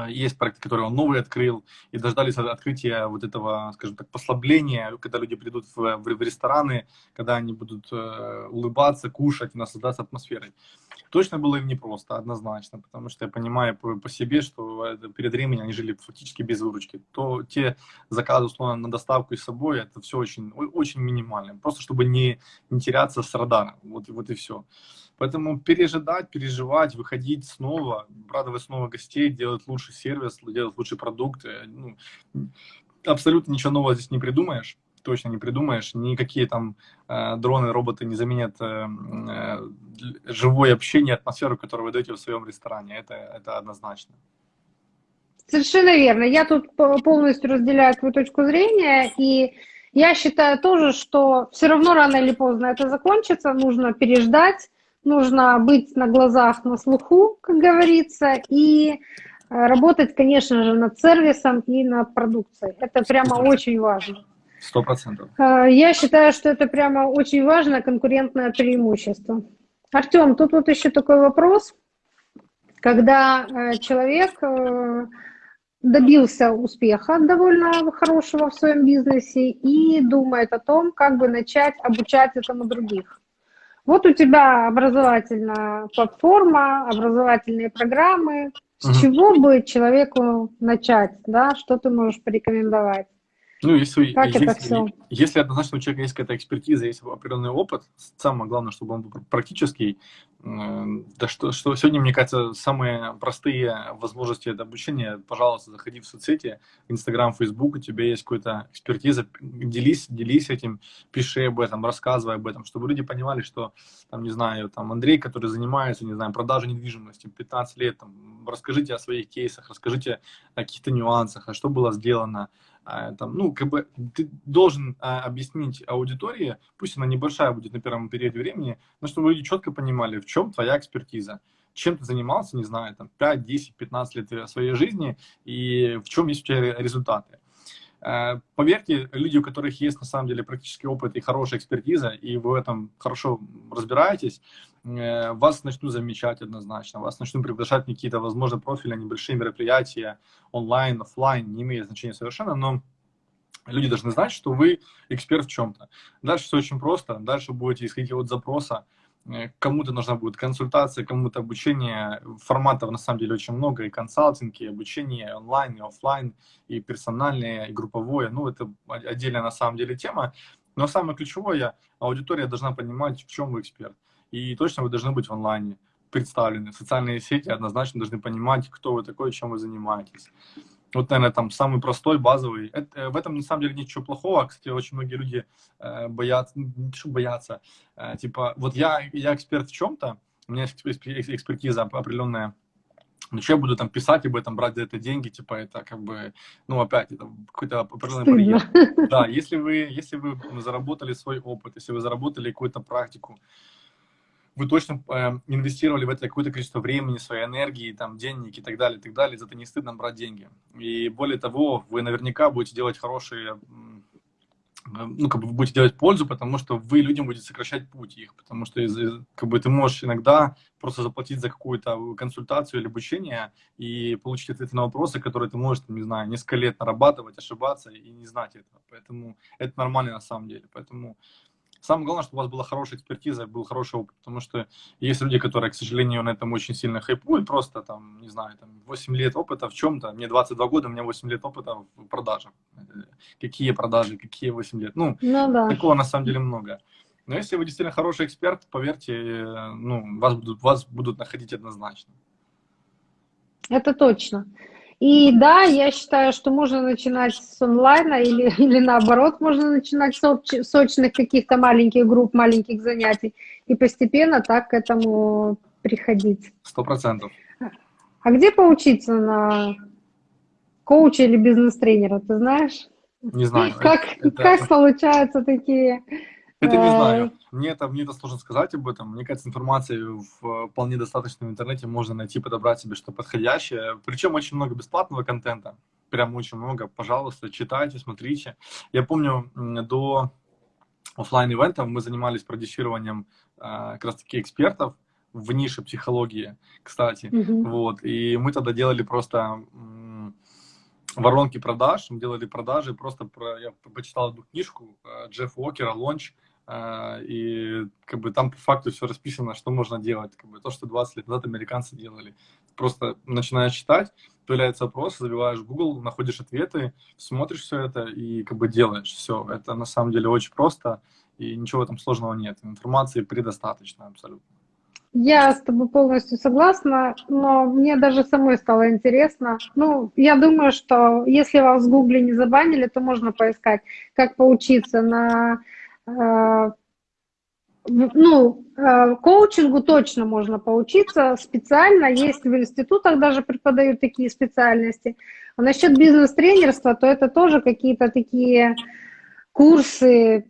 Speaker 3: есть проекты, которые он новый открыл, и дождались от- открытия вот этого, скажем так, послабления, когда люди придут в, в- рестораны, когда они будут э, улыбаться, кушать, наслаждаться атмосферой. Точно было им непросто, однозначно, потому что я понимаю по, по себе, что это перед временем они жили фактически без выручки. То те заказы, условно, на доставку и с собой, это все очень, очень минимально. Просто чтобы не, не теряться с радара. Вот, вот и все. Поэтому пережидать, переживать, выходить снова, радовать снова гостей, делать лучший сервис, делать лучший продукт. э, Ну, абсолютно ничего нового здесь не придумаешь. Точно не придумаешь. Никакие там э, дроны, роботы не заменят э, э, живое общение, атмосферу, которую вы даете в своем ресторане. Это, это однозначно.
Speaker 2: Совершенно верно. Я тут по- полностью разделяю твою точку зрения, и я считаю тоже, что все равно рано или поздно это закончится, нужно переждать, нужно быть на глазах, на слуху, как говорится, и э, работать, конечно же, над сервисом и над продукцией. Это прямо очень важно.
Speaker 3: Сто процентов.
Speaker 2: Э, Я считаю, что это прямо очень важное конкурентное преимущество. Артем, тут вот еще такой вопрос. Когда э, человек добился успеха довольно хорошего в своем бизнесе и думает о том, как бы начать обучать этому других. Вот у тебя образовательная платформа, образовательные программы. С
Speaker 3: Мгм.
Speaker 2: чего бы человеку начать, да? Что ты можешь порекомендовать?
Speaker 3: Ну, если,
Speaker 2: Как это
Speaker 3: если,
Speaker 2: всё?
Speaker 3: если однозначно у человека есть какая-то экспертиза, есть определенный опыт, самое главное, чтобы он был практический, да что, что сегодня, мне кажется, самые простые возможности это обучение, пожалуйста, заходи в соцсети, Инстаграм, Фейсбук, у тебя есть какая-то экспертиза, делись, делись этим, пиши об этом, рассказывай об этом, чтобы люди понимали, что, там, не знаю, там, Андрей, который занимается, не знаю, продажей недвижимости, 15 лет, там, расскажите о своих кейсах, расскажите о каких-то нюансах, а что было сделано, там, ну, как бы ты должен а, объяснить аудитории, пусть она небольшая будет на первом периоде времени, но чтобы люди четко понимали, в чем твоя экспертиза, чем ты занимался, не знаю, там, 5, 10, 15 лет своей жизни, и в чем есть у тебя ре- результаты. Э, Поверьте, люди, у которых есть на самом деле практический опыт и хорошая экспертиза, и вы в этом хорошо разбираетесь, вас начнут замечать однозначно, вас начнут приглашать какие-то, возможно, профильные небольшие мероприятия, онлайн, офлайн, не имеет значения совершенно, но люди должны знать, что вы эксперт в чем-то. Дальше все очень просто, дальше будете исходить от запроса, Э, кому-то нужна будет консультация, кому-то обучение, форматов на самом деле очень много, и консалтинг, и обучение онлайн, и офлайн, и персональное, и групповое, ну это отдельная на самом деле тема, но самое ключевое, аудитория должна понимать, в чем вы эксперт, и точно вы должны быть в онлайне представлены, социальные сети однозначно должны понимать, кто вы такой, чем вы занимаетесь. Вот, наверное, там самый простой, базовый. Это, в этом на самом деле ничего плохого. Кстати, очень многие люди э, боятся, ну, что боятся, э, типа, вот я, я эксперт в чем-то, у меня есть экспер- экс- экспертиза определенная, но что я буду там писать об этом, брать за это деньги, типа, это как бы, ну, опять, это какой-то определенный барьер. [laughs] Да, если вы, если вы заработали свой опыт, если вы заработали какую-то практику, вы точно э, инвестировали в это какое-то количество времени, своей энергии, там, денег и так далее, и так далее, за это не стыдно брать деньги. И более того, вы наверняка будете делать хорошие, ну, как бы вы будете делать пользу, потому что вы людям будете сокращать путь их, потому что как бы ты можешь иногда просто заплатить за какую-то консультацию или обучение и получить ответы на вопросы, которые ты можешь, не знаю, несколько лет нарабатывать, ошибаться и не знать этого. Поэтому это нормально на самом деле. Поэтому Самое главное, чтобы у вас была хорошая экспертиза, был хороший опыт, потому что есть люди, которые, к сожалению, на этом очень сильно хайпуют, просто там, не знаю, там 8 лет опыта в чем-то, мне 22 года, у меня 8 лет опыта в продажах. Какие продажи, какие 8 лет? Ну, ну да. такого на самом деле много. Но если вы действительно хороший эксперт, поверьте, ну, вас будут, вас будут находить однозначно.
Speaker 2: Это точно. И да, я считаю, что можно начинать с онлайна или, [laughs] или наоборот, можно начинать с сочных каких-то маленьких групп, маленьких занятий и постепенно так к этому приходить.
Speaker 3: Сто процентов.
Speaker 2: А где поучиться на коуча или бизнес-тренера, ты знаешь?
Speaker 3: Не знаю.
Speaker 2: Как, это, как это... получаются такие
Speaker 3: это не знаю. Мне это, мне это сложно сказать об этом. Мне кажется, информации вполне достаточно в интернете. Можно найти, подобрать себе что подходящее. Причем очень много бесплатного контента. Прям очень много. Пожалуйста, читайте, смотрите. Я помню, до офлайн ивентов мы занимались продюсированием э, как раз таки экспертов в нише психологии, кстати. Mm-hmm. Вот. И мы тогда делали просто воронки продаж, мы делали продажи, просто про, я почитал одну книжку э, Джеффа Уокера «Лонч», и как бы там по факту все расписано, что можно делать. Как бы то, что 20 лет назад американцы делали. Просто начинаешь читать, появляется вопрос, забиваешь Google, находишь ответы, смотришь все это и как бы делаешь все. Это на самом деле очень просто, и ничего этом сложного нет. Информации предостаточно абсолютно.
Speaker 2: Я с тобой полностью согласна, но мне даже самой стало интересно. Ну, я думаю, что если вас в Гугле не забанили, то можно поискать, как поучиться на ну, э, коучингу точно можно поучиться специально, есть в институтах даже преподают такие специальности. А насчет бизнес-тренерства, то это тоже какие-то такие курсы,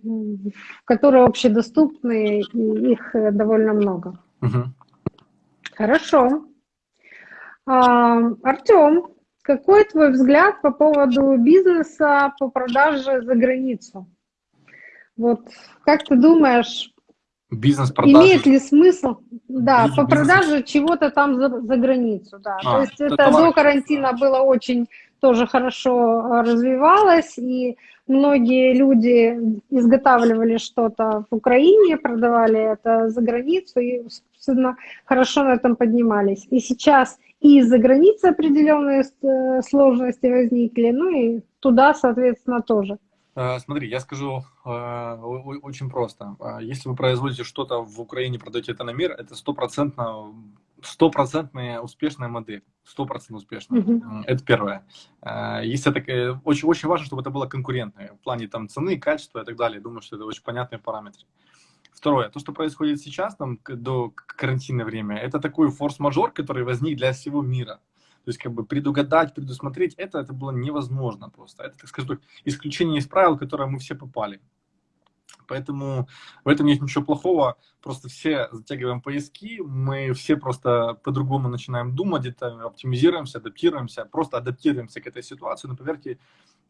Speaker 2: которые общедоступны, и их довольно много. Угу. Хорошо. А, Артем, какой твой взгляд по поводу бизнеса по продаже за границу? Вот как ты думаешь,
Speaker 3: бизнес
Speaker 2: Имеет ли смысл, да, бизнес, по продаже чего-то там за, за границу, да. А, То есть это, это до карантина было очень тоже хорошо а, развивалось, и многие люди изготавливали что-то в Украине, продавали это за границу, и, собственно, хорошо на этом поднимались. И сейчас и из-за границы определенные э, сложности возникли, ну и туда, соответственно, тоже.
Speaker 3: Э, смотри, я скажу э, очень просто. Э, если вы производите что-то в Украине, продаете это на мир, это стопроцентно стопроцентная успешная модель, стопроцентно успешная. Mm-hmm. Это первое. Если это очень очень важно, чтобы это было конкурентное в плане там цены, качества и так далее. Думаю, что это очень понятные параметры. Второе, то, что происходит сейчас, там, до карантинное время, это такой форс-мажор, который возник для всего мира. То есть, как бы предугадать, предусмотреть это, это было невозможно просто. Это, так скажем, исключение из правил, в которое мы все попали. Поэтому в этом нет ничего плохого. Просто все затягиваем поиски, мы все просто по-другому начинаем думать, где-то оптимизируемся, адаптируемся, просто адаптируемся к этой ситуации. Но поверьте,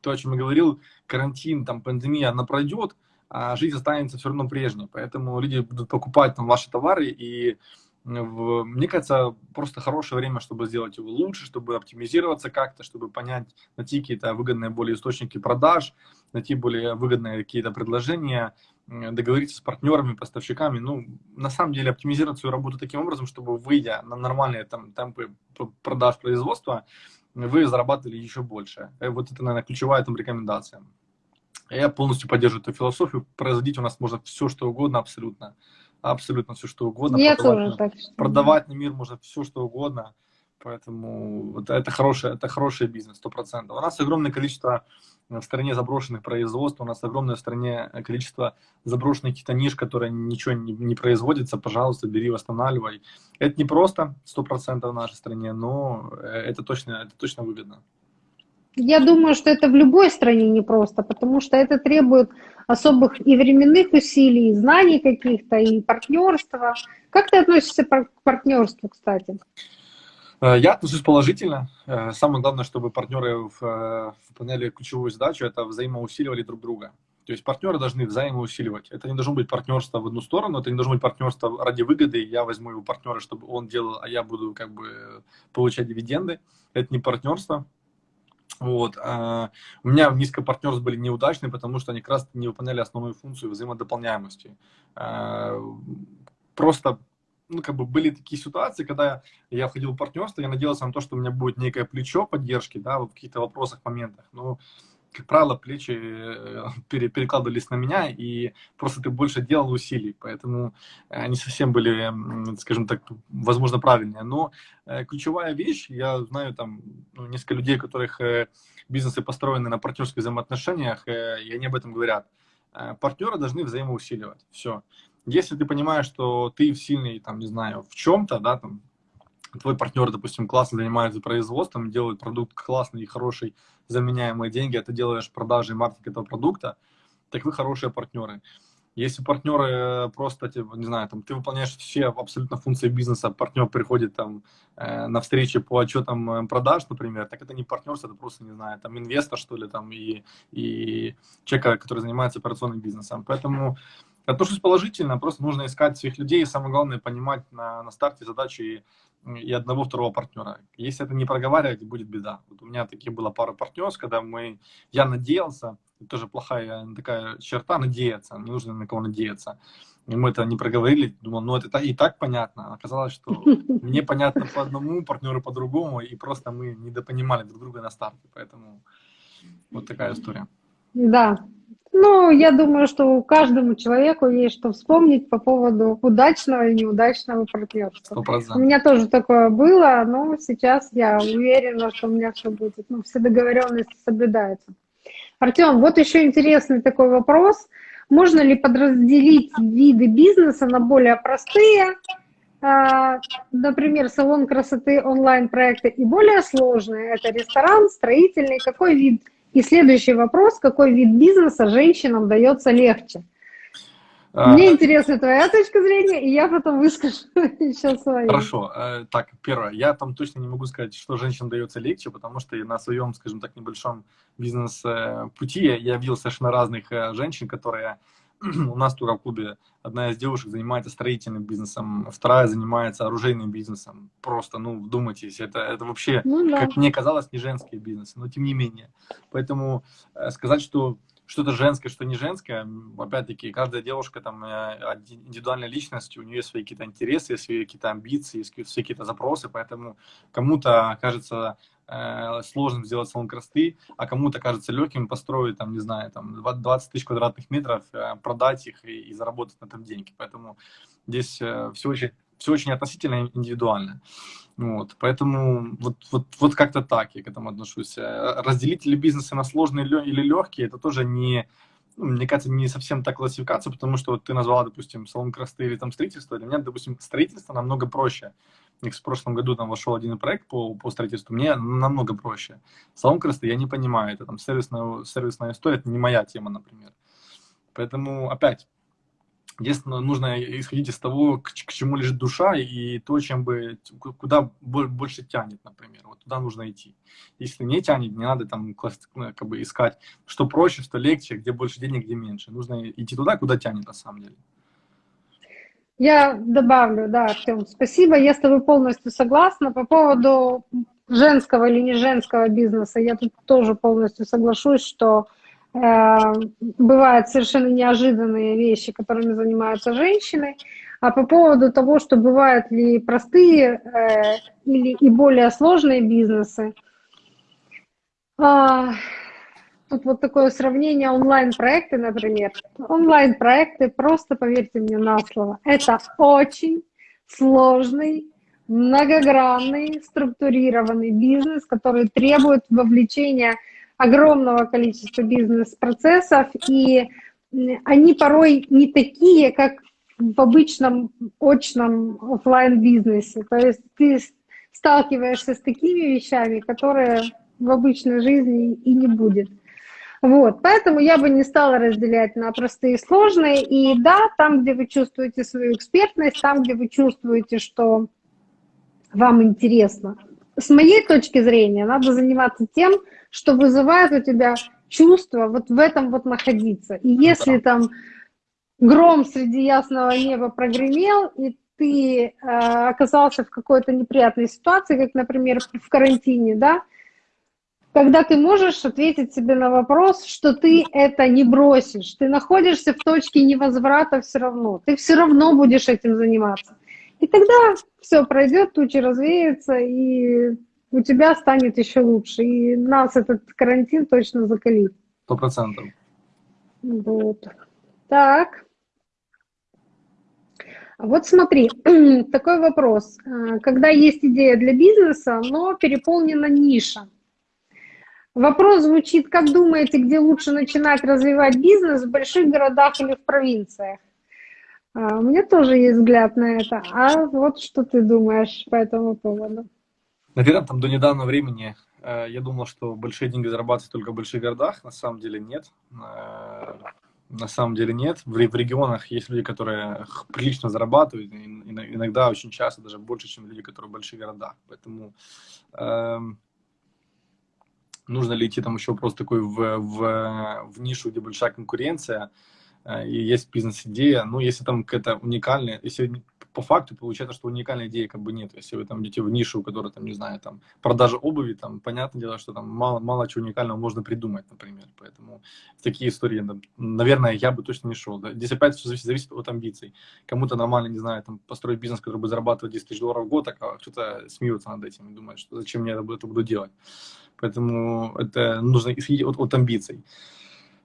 Speaker 3: то, о чем я говорил, карантин, там, пандемия, она пройдет, а жизнь останется все равно прежней. Поэтому люди будут покупать там ваши товары и в, мне кажется, просто хорошее время, чтобы сделать его лучше, чтобы оптимизироваться как-то, чтобы понять, найти какие-то выгодные более источники продаж, найти более выгодные какие-то предложения, договориться с партнерами, поставщиками. Ну, на самом деле, оптимизировать свою работу таким образом, чтобы, выйдя на нормальные там, темпы продаж производства, вы зарабатывали еще больше. Э, вот это, наверное, ключевая там рекомендация. Я полностью поддерживаю эту философию. Производить у нас можно все, что угодно абсолютно абсолютно все, что угодно.
Speaker 2: Я продавать, тоже так
Speaker 3: считаю. Продавать на мир можно все, что угодно. Поэтому это, это, хороший, это хороший бизнес, сто процентов. У нас огромное количество в стране заброшенных производств, у нас огромное в стране количество заброшенных каких-то ниш, которые ничего не, не производится, пожалуйста, бери, восстанавливай. Это не просто сто процентов в нашей стране, но э, это точно, это точно выгодно.
Speaker 2: Я думаю, что это в любой стране непросто, потому что это требует особых и временных усилий, и знаний каких-то, и партнерства. Как ты относишься к партнерству, кстати?
Speaker 3: Э, я отношусь положительно. Э, самое главное, чтобы партнеры э, выполняли ключевую задачу, это взаимоусиливали друг друга. То есть партнеры должны взаимоусиливать. Это не должно быть партнерство в одну сторону, это не должно быть партнерство ради выгоды. Я возьму его партнера, чтобы он делал, а я буду как бы получать дивиденды. Это не партнерство. Вот. А, у меня низкая партнерство были неудачные, потому что они как раз не выполняли основную функцию взаимодополняемости. А, просто ну, как бы были такие ситуации, когда я входил в партнерство, я надеялся на то, что у меня будет некое плечо поддержки, да, в каких-то вопросах, моментах. Но, как правило, плечи э, перекладывались на меня, и просто ты больше делал усилий, поэтому они совсем были, скажем так, возможно, правильные. Но э, ключевая вещь, я знаю там ну, несколько людей, которых э, бизнесы построены на партнерских взаимоотношениях, и они об этом говорят. Партнеры должны взаимоусиливать. Все. Если ты понимаешь, что ты сильный, там, не знаю, в чем-то, да, там, твой партнер, допустим, классно занимается производством, делает продукт классный и хороший, заменяемые деньги, а ты делаешь продажи и маркетинг этого продукта, так вы хорошие партнеры. Если партнеры просто, типа, не знаю, там, ты выполняешь все абсолютно функции бизнеса, партнер приходит там э, на встречи по отчетам э, продаж, например, так это не партнерство, это просто, не знаю, там, инвестор, что ли, там, и, и человек, который занимается операционным бизнесом. Поэтому Отношусь положительно, просто нужно искать своих людей, и самое главное понимать на, на старте задачи и, одного, второго партнера. Если это не проговаривать, будет беда. Вот у меня такие было пара партнерств, когда мы, я надеялся, это тоже плохая такая черта, надеяться, не нужно на кого надеяться. И мы это не проговорили, думал, ну это и так понятно. Оказалось, что [laughs] мне понятно по одному, партнеру по другому, и просто мы недопонимали друг друга на старте. Поэтому вот такая история.
Speaker 2: Да, ну, я думаю, что каждому человеку есть что вспомнить по поводу удачного и неудачного партнерства. 100%. У меня тоже такое было, но сейчас я уверена, что у меня все будет. Ну, все договоренности соблюдаются. Артем, вот еще интересный такой вопрос. Можно ли подразделить виды бизнеса на более простые, а, например, салон красоты онлайн-проекты, и более сложные? Это ресторан, строительный. Какой вид и следующий вопрос, какой вид бизнеса женщинам дается легче? А, Мне интересна твоя точка зрения, и я потом выскажу [laughs] еще свою.
Speaker 3: Хорошо. Э, так, первое. Я там точно не могу сказать, что женщинам дается легче, потому что на своем, скажем так, небольшом бизнес-пути я видел совершенно разных э, женщин, которые [clears throat] у нас в клубе одна из девушек занимается строительным бизнесом, вторая занимается оружейным бизнесом. Просто, ну, вдумайтесь, это, это вообще, ну, да. как мне казалось, не женские бизнесы, но тем не менее. Поэтому э, сказать, что что-то женское, что не женское, опять-таки, каждая девушка там э, индивидуальная личность, у нее есть свои какие-то интересы, свои какие-то амбиции, свои какие-то запросы, поэтому кому-то кажется сложным сделать салон красоты, а кому-то кажется легким построить, там, не знаю, там 20 тысяч квадратных метров, э, продать их и, и заработать на этом деньги. Поэтому здесь все очень, все очень относительно индивидуально. Вот, поэтому вот, вот, вот как-то так я к этому отношусь. Э, разделители бизнеса на сложные или легкие, это тоже не, ну, мне кажется, не совсем так классификация, потому что вот ты назвала, допустим, салон красоты или там строительство. Для меня, допустим, строительство намного проще. В прошлом году там вошел один проект по, по строительству, мне намного проще. Салон красоты я не понимаю, это там сервисная, сервисная история, это не моя тема, например. Поэтому, опять, Единственное, нужно исходить из того, к, к чему лежит душа и то, чем бы, куда больше тянет, например. Вот туда нужно идти. Если не тянет, не надо там ну, как бы искать, что проще, что легче, где больше денег, где меньше. Нужно идти туда, куда тянет на самом деле.
Speaker 2: Я добавлю, да, Артем, спасибо. Я с тобой полностью согласна. По поводу женского или не женского бизнеса, я тут тоже полностью соглашусь, что Э, бывают совершенно неожиданные вещи, которыми занимаются женщины. А по поводу того, что бывают ли простые э, или и более сложные бизнесы, а, тут вот такое сравнение онлайн-проекты, например. Онлайн-проекты, просто поверьте мне на слово, это очень сложный, многогранный, структурированный бизнес, который требует вовлечения огромного количества бизнес-процессов, и они порой не такие, как в обычном очном офлайн бизнесе То есть ты сталкиваешься с такими вещами, которые в обычной жизни и не будет. Вот, поэтому я бы не стала разделять на простые и сложные. И да, там, где вы чувствуете свою экспертность, там, где вы чувствуете, что вам интересно. С моей точки зрения, надо заниматься тем, что вызывает у тебя чувство вот в этом вот находиться. И если там гром среди ясного неба прогремел, и ты э, оказался в какой-то неприятной ситуации, как, например, в карантине, да, когда ты можешь ответить себе на вопрос, что ты это не бросишь, ты находишься в точке невозврата все равно, ты все равно будешь этим заниматься. И тогда все пройдет, тучи развеются, и у тебя станет еще лучше. И нас этот карантин точно закалит.
Speaker 3: Сто процентов.
Speaker 2: Вот. Так. Вот смотри, [clears throat] такой вопрос. А, когда есть идея для бизнеса, но переполнена ниша. Вопрос звучит, как думаете, где лучше начинать развивать бизнес, в больших городах или в провинциях? А, у меня тоже есть взгляд на это. А вот что ты думаешь по этому поводу?
Speaker 3: Наверное, там до недавнего времени э, я думал, что большие деньги зарабатывать только в больших городах. На самом деле нет. Э, на самом деле нет. В, регионах есть люди, которые прилично зарабатывают, иногда очень часто даже больше, чем люди, которые в больших городах. Поэтому э, нужно ли идти там еще просто такой в, в, в нишу, где большая конкуренция, э, и есть бизнес-идея, ну, если там какая-то уникальная, если по факту получается, что уникальной идеи как бы нет. Если вы там идете в нишу, которая там, не знаю, там, продажа обуви, там, понятное дело, что там мало, мало чего уникального можно придумать, например. Поэтому в такие истории, там, наверное, я бы точно не шел. Да? Здесь опять все зависит, зависит от амбиций. Кому-то нормально, не знаю, там, построить бизнес, который бы зарабатывать 10 тысяч долларов в год, а кто-то смеется над этим и думает, что зачем мне это, буду делать. Поэтому это нужно исходить от, от амбиций.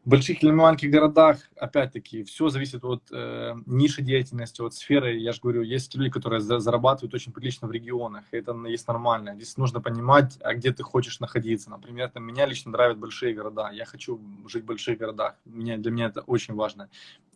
Speaker 3: В больших или маленьких городах, опять-таки, все зависит от э, ниши деятельности, от сферы. Я же говорю, есть люди, которые за, зарабатывают очень прилично в регионах, и это есть нормально. Здесь нужно понимать, а где ты хочешь находиться. Например, там, меня лично нравят большие города. Я хочу жить в больших городах. Меня, для меня это очень важно.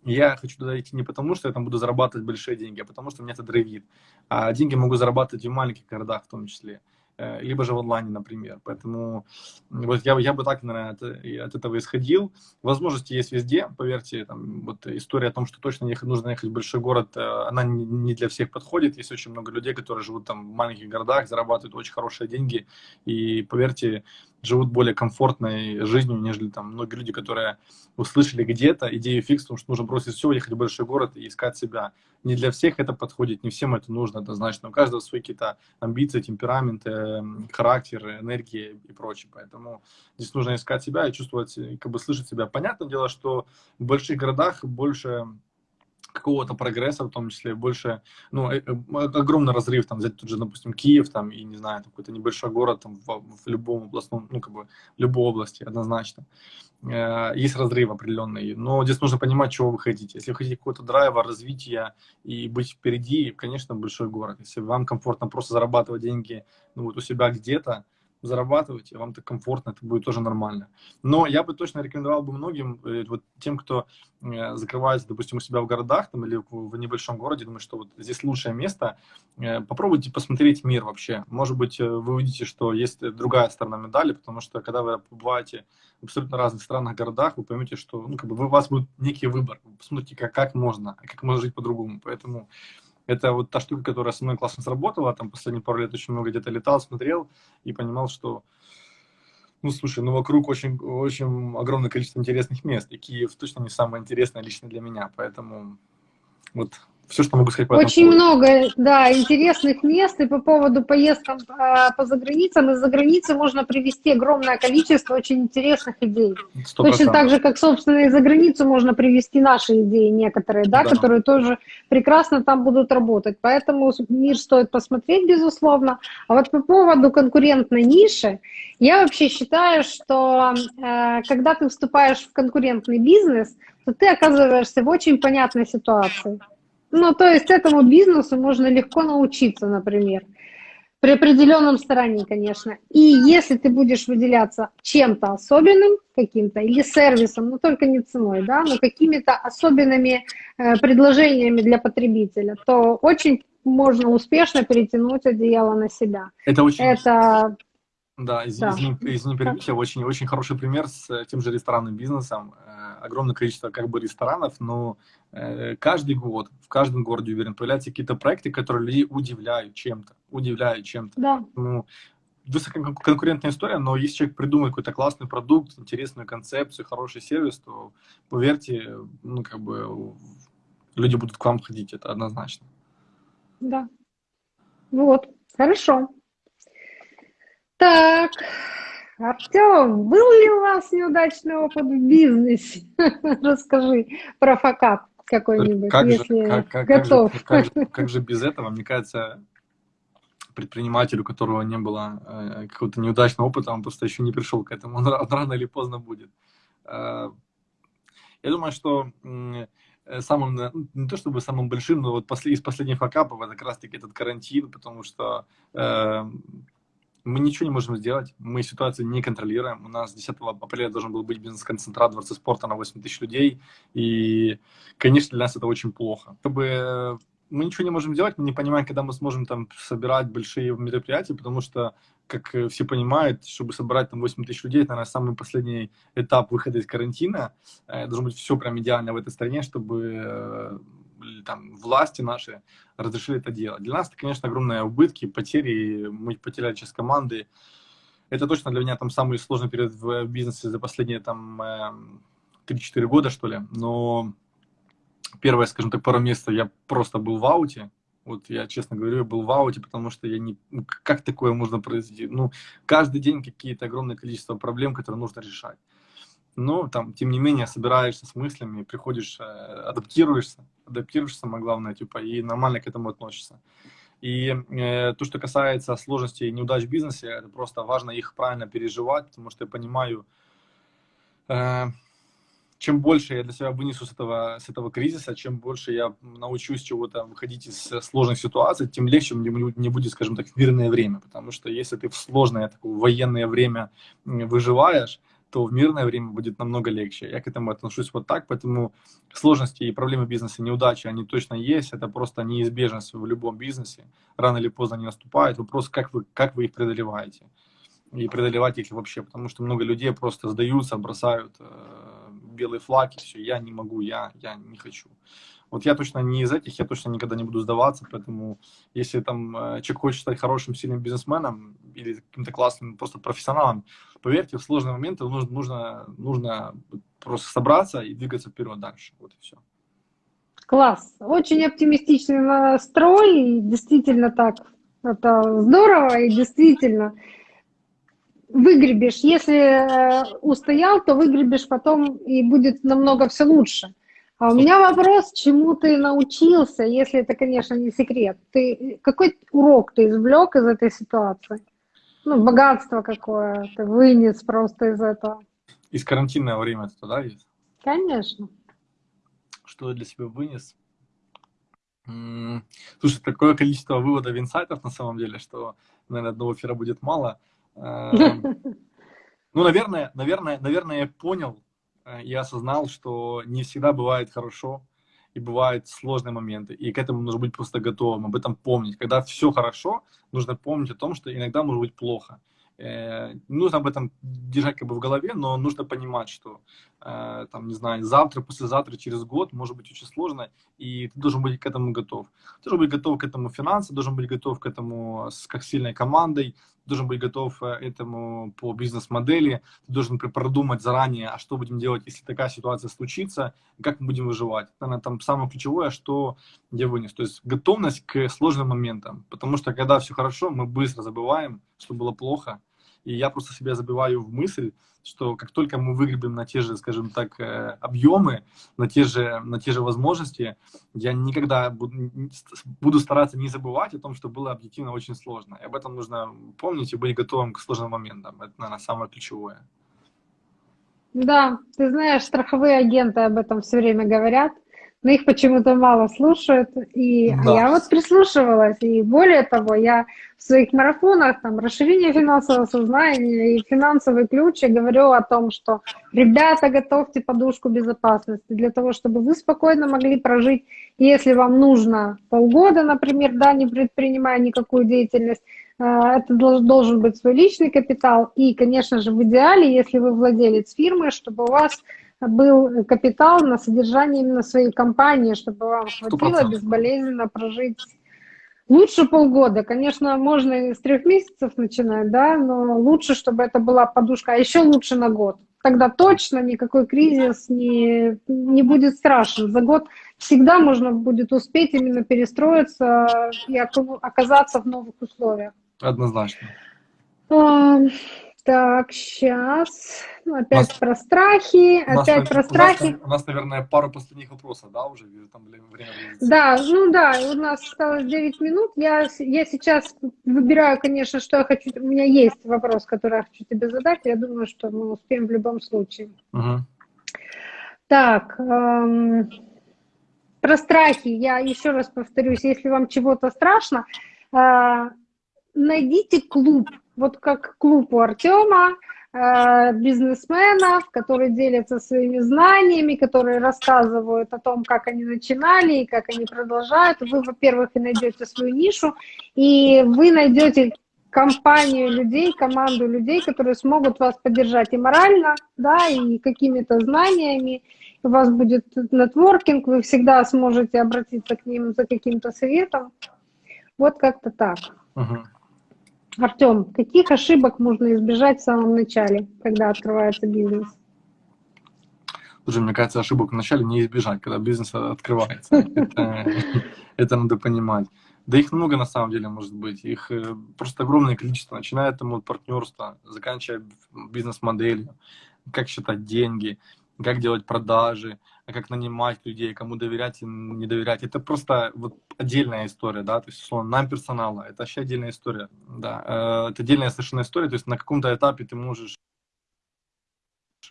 Speaker 3: я хочу туда идти не потому, что я там буду зарабатывать большие деньги, а потому что меня это драйвит. А деньги могу зарабатывать и в маленьких городах в том числе. Э, либо же в онлайне, например. Поэтому вот я, я бы так, наверное, от, от этого исходил. Возможности есть везде, поверьте. Там, вот история о том, что точно нужно ехать в большой город, э, она не для всех подходит. Есть очень много людей, которые живут там в маленьких городах, зарабатывают очень хорошие деньги. И поверьте, живут более комфортной жизнью, нежели там многие люди, которые услышали где-то идею фикс, потому что нужно бросить все, ехать в большой город и искать себя. Не для всех это подходит, не всем это нужно однозначно. У каждого свои какие-то амбиции, темпераменты, характер, энергия и прочее. Поэтому здесь нужно искать себя и чувствовать, как бы слышать себя. Понятное дело, что в больших городах больше какого-то прогресса, в том числе больше, ну, э, э, огромный разрыв, там, взять тут же, допустим, Киев, там, и, не знаю, какой-то небольшой город, там, в, в любом областном, ну, как бы, в любой области, однозначно. Э, есть разрыв определенный, но здесь нужно понимать, чего вы хотите. Если вы хотите какого-то драйва, развития и быть впереди, конечно, большой город. Если вам комфортно просто зарабатывать деньги, ну, вот у себя где-то, зарабатывать, вам так комфортно, это будет тоже нормально. Но я бы точно рекомендовал бы многим, э, вот тем, кто э, закрывается, допустим, у себя в городах там, или в небольшом городе, думаю, что вот здесь лучшее место, э, попробуйте посмотреть мир вообще. Может быть, вы увидите, что есть другая сторона медали, потому что когда вы побываете в абсолютно разных странах, городах, вы поймете, что ну, как бы, у вас будет некий выбор. Вы посмотрите, как, как можно, как можно жить по-другому. Поэтому это вот та штука, которая со мной классно сработала. Там последние пару лет очень много где-то летал, смотрел и понимал, что, ну, слушай, ну, вокруг очень, очень огромное количество интересных мест. И Киев точно не самое интересное лично для меня. Поэтому вот все, что могу сказать по
Speaker 2: Очень этому много, да, интересных мест. И по поводу поездкам по, по заграницам, из-за границы можно привести огромное количество очень интересных идей. 100%. Точно так же, как, собственно, из-за границу можно привести наши идеи некоторые, да, да, которые тоже прекрасно там будут работать. Поэтому мир стоит посмотреть, безусловно. А вот по поводу конкурентной ниши, я вообще считаю, что э, когда ты вступаешь в конкурентный бизнес, то ты оказываешься в очень понятной ситуации. Ну, то есть этому бизнесу можно легко научиться, например, при определенном старании, конечно. И если ты будешь выделяться чем-то особенным, каким-то, или сервисом, но только не ценой, да, но какими-то особенными э, предложениями для потребителя, то очень можно успешно перетянуть одеяло на себя.
Speaker 3: Это очень...
Speaker 2: Это
Speaker 3: да, из, да. извини, извини перебью, очень, очень хороший пример с э, тем же ресторанным бизнесом. Э, огромное количество как бы ресторанов, но э, каждый год, в каждом городе, уверен, появляются какие-то проекты, которые людей удивляют чем-то, удивляют чем-то.
Speaker 2: Да.
Speaker 3: Ну, высококонкурентная история, но если человек придумает какой-то классный продукт, интересную концепцию, хороший сервис, то, поверьте, ну, как бы люди будут к вам ходить, это однозначно.
Speaker 2: Да. Вот, хорошо. Так, Артем, был ли у вас неудачный опыт в бизнесе? [laughs] Расскажи про факап какой-нибудь,
Speaker 3: как
Speaker 2: если
Speaker 3: же, как, как,
Speaker 2: готов.
Speaker 3: Как же, как, [laughs] же, как же без этого? Мне кажется, предпринимателю, у которого не было э, какого-то неудачного опыта, он просто еще не пришел к этому, он рано или поздно будет. Э, я думаю, что э, самым, ну, не то чтобы самым большим, но вот после, из последних факапов это как раз-таки этот карантин, потому что э, мы ничего не можем сделать, мы ситуацию не контролируем. У нас 10 апреля должен был быть бизнес-концентрат Дворца спорта на 8 тысяч людей, и, конечно, для нас это очень плохо. Чтобы мы ничего не можем делать, мы не понимаем, когда мы сможем там собирать большие мероприятия, потому что, как э, все понимают, чтобы собрать там 8 тысяч людей, это, наверное, самый последний этап выхода из карантина. Э, должно быть все прям идеально в этой стране, чтобы э, там власти наши разрешили это делать. Для нас это, конечно, огромные убытки, потери, мы потеряли часть команды. Это точно для меня там самый сложный период в бизнесе за последние там 3-4 года, что ли. Но первое, скажем так, пару месяцев я просто был в ауте. Вот я, честно говорю, я был в ауте, потому что я не... Ну, как такое можно произвести? Ну, каждый день какие-то огромное количество проблем, которые нужно решать. Но, там, тем не менее, собираешься с мыслями, приходишь, э, адаптируешься, адаптируешься, самое главное, типа, и нормально к этому относишься. И э, то, что касается сложностей и неудач в бизнесе, это просто важно их правильно переживать, потому что я понимаю, э, чем больше я для себя вынесу с этого, с этого кризиса, чем больше я научусь чего-то выходить из сложных ситуаций, тем легче мне не будет, скажем так, в мирное время. Потому что если ты в сложное такое военное время выживаешь, то в мирное время будет намного легче. Я к этому отношусь вот так, поэтому сложности и проблемы бизнеса, неудачи, они точно есть, это просто неизбежность в любом бизнесе, рано или поздно они наступают, вопрос, как вы, как вы их преодолеваете, и преодолевать их вообще, потому что много людей просто сдаются, бросают э, белый флаг, и все, я не могу, я, я не хочу. Вот я точно не из этих, я точно никогда не буду сдаваться, поэтому если там э, человек хочет стать хорошим, сильным бизнесменом или каким-то классным просто профессионалом, поверьте, в сложные моменты нужно, нужно, нужно просто собраться и двигаться вперед дальше. Вот и все.
Speaker 2: Класс. Очень оптимистичный настрой, и действительно так. Это здорово, и действительно выгребешь. Если э, устоял, то выгребешь потом, и будет намного все лучше. А у меня вопрос, чему ты научился, если это, конечно, не секрет. Ты, какой урок ты извлек из этой ситуации? Ну, богатство какое ты вынес просто из этого.
Speaker 3: Из карантинного времени это, да, есть?
Speaker 2: Конечно.
Speaker 3: Что я для себя вынес? Слушай, такое количество выводов инсайтов на самом деле, что, наверное, одного эфира будет мало. Эм, [laughs] ну, наверное, наверное, наверное, я понял э, и осознал, что не всегда бывает хорошо, и бывают сложные моменты, и к этому нужно быть просто готовым, об этом помнить. Когда все хорошо, нужно помнить о том, что иногда может быть плохо. Э, нужно об этом держать как бы в голове, но нужно понимать, что, э, там, не знаю, завтра, послезавтра, через год может быть очень сложно, и ты должен быть к этому готов. Ты должен быть готов к этому финансово, должен быть готов к этому с как сильной командой, должен быть готов э, этому по бизнес-модели, ты должен продумать заранее, а что будем делать, если такая ситуация случится, как мы будем выживать. Это там самое ключевое, что я вынес. То есть готовность к сложным моментам, потому что когда все хорошо, мы быстро забываем, что было плохо, и я просто себя забиваю в мысль, что как только мы выгребем на те же, скажем так, э, объемы, на те же, на те же возможности, я никогда буду, буду стараться не забывать о том, что было объективно очень сложно. И об этом нужно помнить и быть готовым к сложным моментам. Это, наверное, самое ключевое.
Speaker 2: Да, ты знаешь, страховые агенты об этом все время говорят но их почему-то мало слушают. И да. я вот прислушивалась. И более того, я в своих марафонах, там, расширение финансового сознания и финансовый ключ, я говорю о том, что ребята, готовьте подушку безопасности для того, чтобы вы спокойно могли прожить, если вам нужно полгода, например, да, не предпринимая никакую деятельность, э, это должен быть свой личный капитал. И, конечно же, в идеале, если вы владелец фирмы, чтобы у вас был капитал на содержание именно своей компании, чтобы вам хватило 100%. безболезненно прожить лучше полгода. Конечно, можно с трех месяцев начинать, да, но лучше, чтобы это была подушка, а еще лучше на год. Тогда точно никакой кризис не, не будет страшен. За год всегда можно будет успеть именно перестроиться и оказаться в новых условиях.
Speaker 3: Однозначно.
Speaker 2: Так, сейчас. Ну, опять нас, про страхи, опять нас, про страхи.
Speaker 3: У нас, у нас, наверное, пару последних вопросов, да, уже там время
Speaker 2: близится. Да, ну да, у нас осталось 9 минут. Я, я сейчас выбираю, конечно, что я хочу. У меня есть вопрос, который я хочу тебе задать. Я думаю, что мы успеем в любом случае. Угу. Так, эм, про страхи. Я еще раз повторюсь, если вам чего-то страшно, э, найдите клуб вот как клуб у Артема, э, бизнесменов, которые делятся своими знаниями, которые рассказывают о том, как они начинали и как они продолжают. Вы, во-первых, и найдете свою нишу, и вы найдете компанию людей, команду людей, которые смогут вас поддержать и морально, да, и какими-то знаниями. У вас будет нетворкинг, вы всегда сможете обратиться к ним за каким-то советом. Вот как-то так. Uh-huh. Артем, каких ошибок можно избежать в самом начале, когда открывается бизнес?
Speaker 3: Слушай, мне кажется, ошибок в начале не избежать, когда бизнес открывается. [laughs] Это, надо понимать. Да их много на самом деле может быть. Их э, просто огромное количество. Начиная там от партнерства, заканчивая бизнес-моделью, как считать деньги, как делать продажи, как нанимать людей, кому доверять и не доверять. Это просто вот отдельная история, да, то есть, условно, нам персонала, это вообще отдельная история, да, э, это отдельная совершенно история, то есть на каком-то этапе ты можешь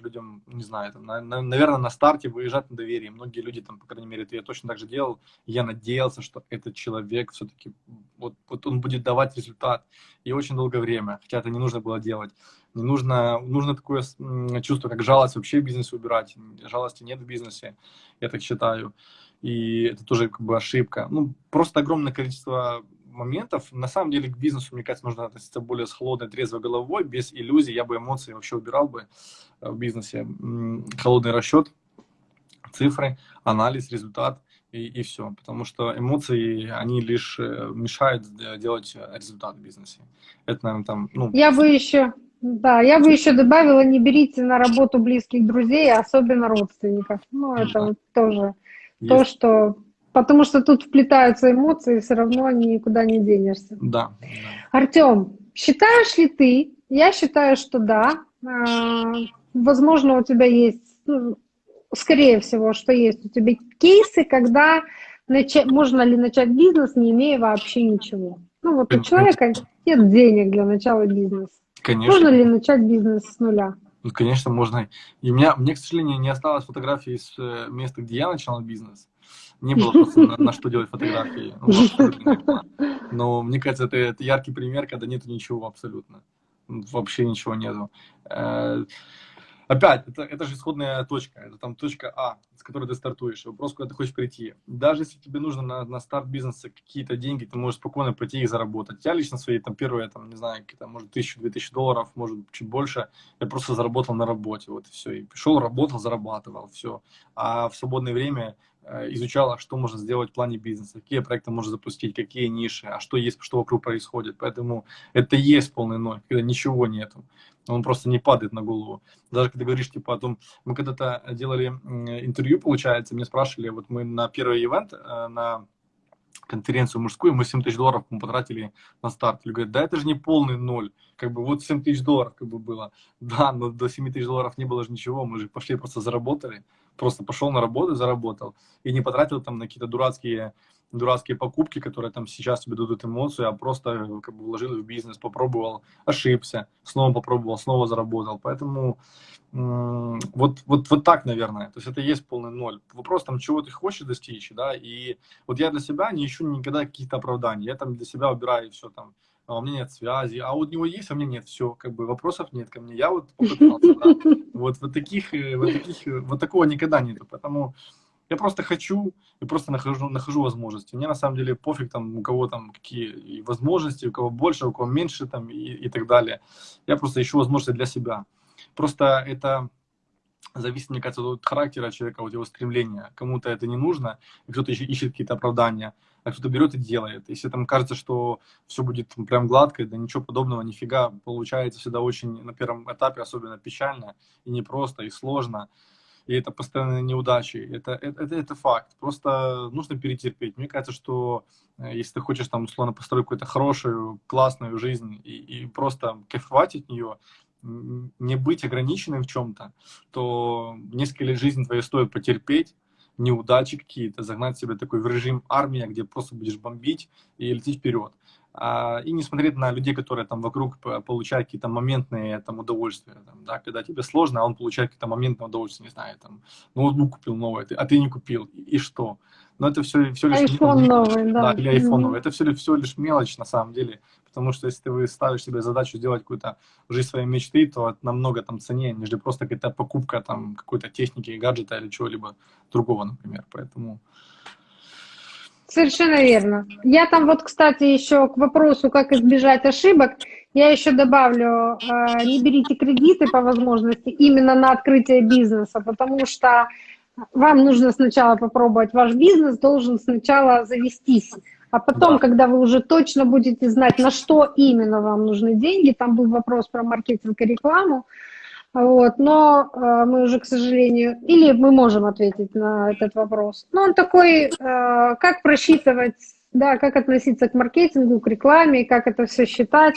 Speaker 3: людям, не знаю, там, на, на, наверное, на старте выезжать на доверие. Многие люди, там, по крайней мере, это я точно так же делал. Я надеялся, что этот человек все-таки, вот, вот он будет давать результат. И очень долгое время, хотя это не нужно было делать. Не нужно, нужно такое чувство, как жалость вообще в бизнесе убирать. Жалости нет в бизнесе, я так считаю. И это тоже как бы ошибка. Ну, просто огромное количество моментов. На самом деле к бизнесу, мне кажется, нужно относиться более с холодной, трезвой головой, без иллюзий. Я бы эмоции вообще убирал бы э, в бизнесе. Холодный расчет, цифры, анализ, результат и, и все. Потому что эмоции, они лишь э, мешают делать результат в бизнесе. Это, наверное, там...
Speaker 2: Ну... Я бы еще... Да, я бы еще добавила, не берите на работу близких друзей, особенно родственников. Ну, это да. вот тоже Есть. то, что Потому что тут вплетаются эмоции, все равно никуда не денешься.
Speaker 3: Да.
Speaker 2: Артем, считаешь ли ты? Я считаю, что да. А, возможно, у тебя есть, ну, скорее всего, что есть у тебя кейсы, когда начать, можно ли начать бизнес, не имея вообще ничего. Ну вот у человека нет денег для начала бизнеса. Конечно. Можно ли начать бизнес с нуля?
Speaker 3: Ну, конечно, можно. И у меня, мне, к сожалению, не осталось фотографии из э, места, где я начинал бизнес не было просто на, на что делать фотографии. [laughs] Ну, Но мне кажется, это, это яркий пример, когда нету ничего абсолютно. Вообще ничего нету. Э, опять, это, это же исходная точка, это там точка А, с которой ты стартуешь, вопрос, куда ты хочешь прийти. Даже если тебе нужно на, на старт бизнеса какие-то деньги, ты можешь спокойно пойти и заработать. Я лично свои, там, первые, там, не знаю, какие-то, может, тысячу-две тысячи долларов, может, чуть больше, я просто заработал на работе, вот и все. И пришел, работал, зарабатывал, все. А в свободное время изучала, что можно сделать в плане бизнеса, какие проекты можно запустить, какие ниши, а что есть, что вокруг происходит. Поэтому это есть полный ноль, когда ничего нету. Он просто не падает на голову. Даже когда говоришь, типа, о том, мы когда-то делали интервью, получается, мне спрашивали, вот мы на первый ивент, э, на конференцию мужскую, мы 7 тысяч долларов мы потратили на старт. Люди говорят, да это же не полный ноль, как бы вот 7 тысяч долларов как бы было. Да, но до 7 тысяч долларов не было же ничего, мы же пошли просто заработали, просто пошел на работу, заработал. И не потратил там на какие-то дурацкие дурацкие покупки, которые там сейчас тебе дадут эмоцию, а просто как бы вложил в бизнес, попробовал, ошибся, снова попробовал, снова заработал. Поэтому вот, вот, вот так, наверное. То есть это и есть полный ноль. Вопрос там, чего ты хочешь достичь, да, и вот я для себя не ищу никогда каких-то оправданий. Я там для себя убираю все там, а у меня нет связи, а у него есть, а у меня нет, все, как бы вопросов нет ко мне. Я вот. Вот, вот таких, э, вот таких, э, вот такого никогда нету. Поэтому я просто хочу и просто нахожу, нахожу возможности. Мне на самом деле пофиг, там, у кого там какие возможности, у кого больше, у кого меньше там, и, и так далее. Я просто ищу возможности для себя. Просто это зависит, мне кажется, от характера человека, от его стремления. Кому-то это не нужно, кто-то ищет какие-то оправдания, а кто-то берет и делает. Если там кажется, что все будет прям гладко, да ничего подобного, нифига, получается всегда очень на первом этапе особенно печально и непросто, и сложно и это постоянные неудачи. Это, это, это, это факт. Просто нужно перетерпеть. Мне кажется, что э, если ты хочешь там условно построить какую-то хорошую, классную жизнь и, и просто кайфовать от нее, не быть ограниченным в чем-то, то несколько лет жизни твоей стоит потерпеть, неудачи какие-то, загнать себя такой в режим армия, где просто будешь бомбить и лететь вперед. А, и не смотреть на людей, которые там вокруг получают какие-то моментные там удовольствия, там, да, когда тебе сложно, а он получает какие-то моментные удовольствия, не знаю, там, ноутбук купил новый, а ты не купил, и, что? Но это все, все лишь...
Speaker 2: iPhone новый, да.
Speaker 3: Да, или iPhone новый. Это все, все лишь мелочь на самом деле, потому что если ты ставишь себе задачу сделать какую-то жизнь своей мечты, то это намного там ценнее, нежели просто какая-то покупка там какой-то техники, гаджета или чего-либо другого, например. Поэтому...
Speaker 2: Совершенно верно. Я там вот, кстати, еще к вопросу, как избежать ошибок, я еще добавлю, э, не берите кредиты по возможности именно на открытие бизнеса, потому что вам нужно сначала попробовать, ваш бизнес должен сначала завестись, а потом, да. когда вы уже точно будете знать, на что именно вам нужны деньги, там был вопрос про маркетинг и рекламу, вот, но э, мы уже, к сожалению, или мы можем ответить на этот вопрос. Но он такой, э, как просчитывать, да, как относиться к маркетингу, к рекламе, как это все считать,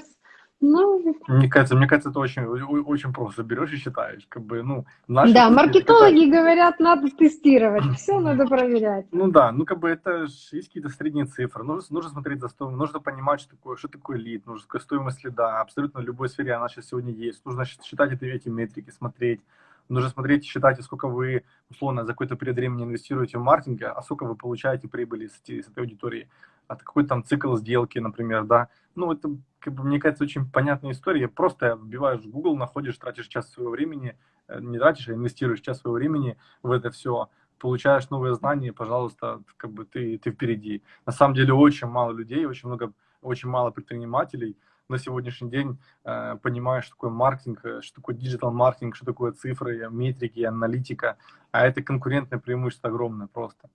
Speaker 3: ну, мне кажется, мне кажется, это очень, очень просто. Берешь и считаешь. Как бы, ну,
Speaker 2: да, маркетологи это... говорят, надо тестировать, [laughs] все надо проверять.
Speaker 3: Ну да, ну как бы это есть какие-то средние цифры. Нужно, нужно смотреть за стоимость, нужно понимать, что такое, что такое лид, нужно какая стоимость лида. Абсолютно в любой сфере она сейчас сегодня есть. Нужно считать эти, эти метрики, смотреть. Нужно смотреть и считать, сколько вы, условно, за какой-то период времени инвестируете в маркетинг, а сколько вы получаете прибыли с этой аудитории. А какой там цикл сделки, например, да. Ну, это как бы, мне кажется, очень понятная история. Просто вбиваешь в Google, находишь, тратишь час своего времени, э, не тратишь, а инвестируешь час своего времени в это все, получаешь новые знания, пожалуйста, как бы ты, ты впереди. На самом деле очень мало людей, очень много, очень мало предпринимателей на сегодняшний день э, понимаешь, что такое маркетинг, э, что такое digital-маркетинг, что такое цифры, метрики, аналитика. А это конкурентное преимущество огромное просто.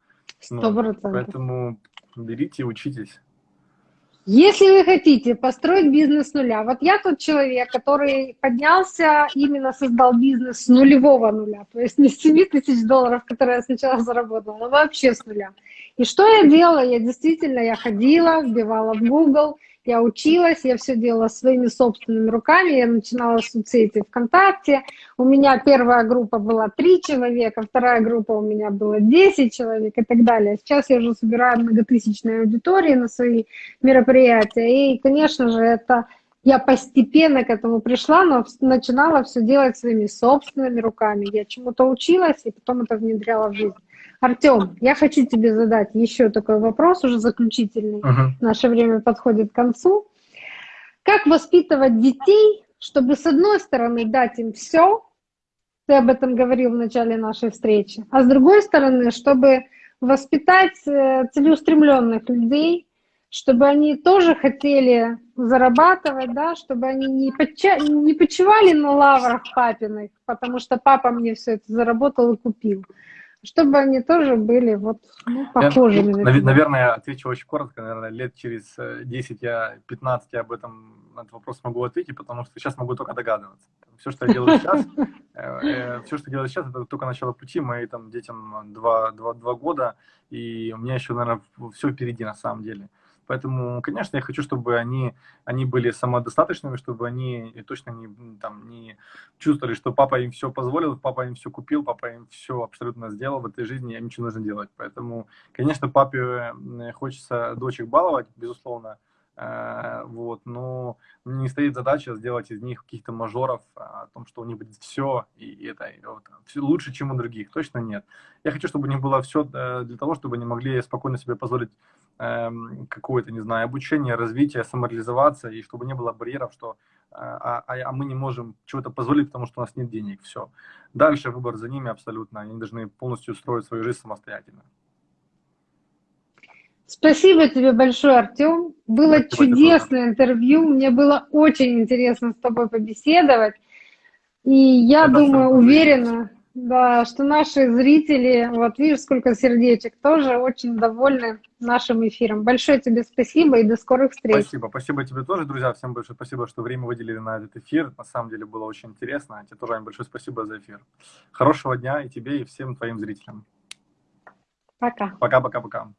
Speaker 2: Ну,
Speaker 3: поэтому берите и учитесь.
Speaker 2: Если вы хотите построить бизнес с нуля, вот я тот человек, который поднялся, именно создал бизнес с нулевого нуля, то есть не с 7 тысяч долларов, которые я сначала заработала, но вообще с нуля. И что я делала? Я действительно, я ходила, вбивала в Google, я училась, я все делала своими собственными руками, я начинала с соцсети ВКонтакте, у меня первая группа была три человека, вторая группа у меня была 10 человек и так далее. Сейчас я уже собираю многотысячные аудитории на свои мероприятия, и, конечно же, это я постепенно к этому пришла, но начинала все делать своими собственными руками. Я чему-то училась, и потом это внедряла в жизнь. Артем, я хочу тебе задать еще такой вопрос, уже заключительный. Uh-huh. Наше время подходит к концу. Как воспитывать детей, чтобы с одной стороны дать им все, ты об этом говорил в начале нашей встречи, а с другой стороны, чтобы воспитать э, целеустремленных людей, чтобы они тоже хотели зарабатывать, да, чтобы они не, подча... не почивали на лаврах папиных, потому что папа мне все это заработал и купил, чтобы они тоже были вот ну, похожими.
Speaker 3: Я, на наверное, я отвечу очень коротко, наверное, лет через 10, э, я 15 я об этом на этот вопрос могу ответить, потому что сейчас могу только догадываться. Все, что я делаю сейчас, [laughs] э, э, все, что делаю сейчас, это только начало пути, моим там детям 2, 2, 2 года, и у меня еще, наверное, все впереди на самом деле. Поэтому, конечно, я хочу, чтобы они, они были самодостаточными, чтобы они точно не, там, не чувствовали, что папа им все позволил, папа им все купил, папа им все абсолютно сделал в этой жизни, им ничего нужно делать. Поэтому, конечно, папе хочется дочек баловать, безусловно, вот, но не стоит задача сделать из них каких-то мажоров, а, о том, что у них будет все, и это вот, все лучше, чем у других, точно нет. Я хочу, чтобы у них было все э, для того, чтобы они могли спокойно себе позволить Эм, какое-то, не знаю, обучение, развитие, самореализоваться, и чтобы не было барьеров, что а, а, а мы не можем чего-то позволить, потому что у нас нет денег, все. Дальше выбор за ними абсолютно, они должны полностью строить свою жизнь самостоятельно.
Speaker 2: Спасибо тебе большое, Артем. Было Спасибо чудесное интервью. Мне было очень интересно с тобой побеседовать. И я Это думаю, уверена, да, что наши зрители, вот видишь, сколько сердечек, тоже очень довольны нашим эфиром. Большое тебе спасибо и до скорых встреч.
Speaker 3: Спасибо, спасибо тебе тоже, друзья. Всем большое спасибо, что время выделили на этот эфир. На самом деле было очень интересно. Тебе тоже, Ань, большое спасибо за эфир. Хорошего дня и тебе, и всем твоим зрителям.
Speaker 2: Пока.
Speaker 3: Пока-пока-пока.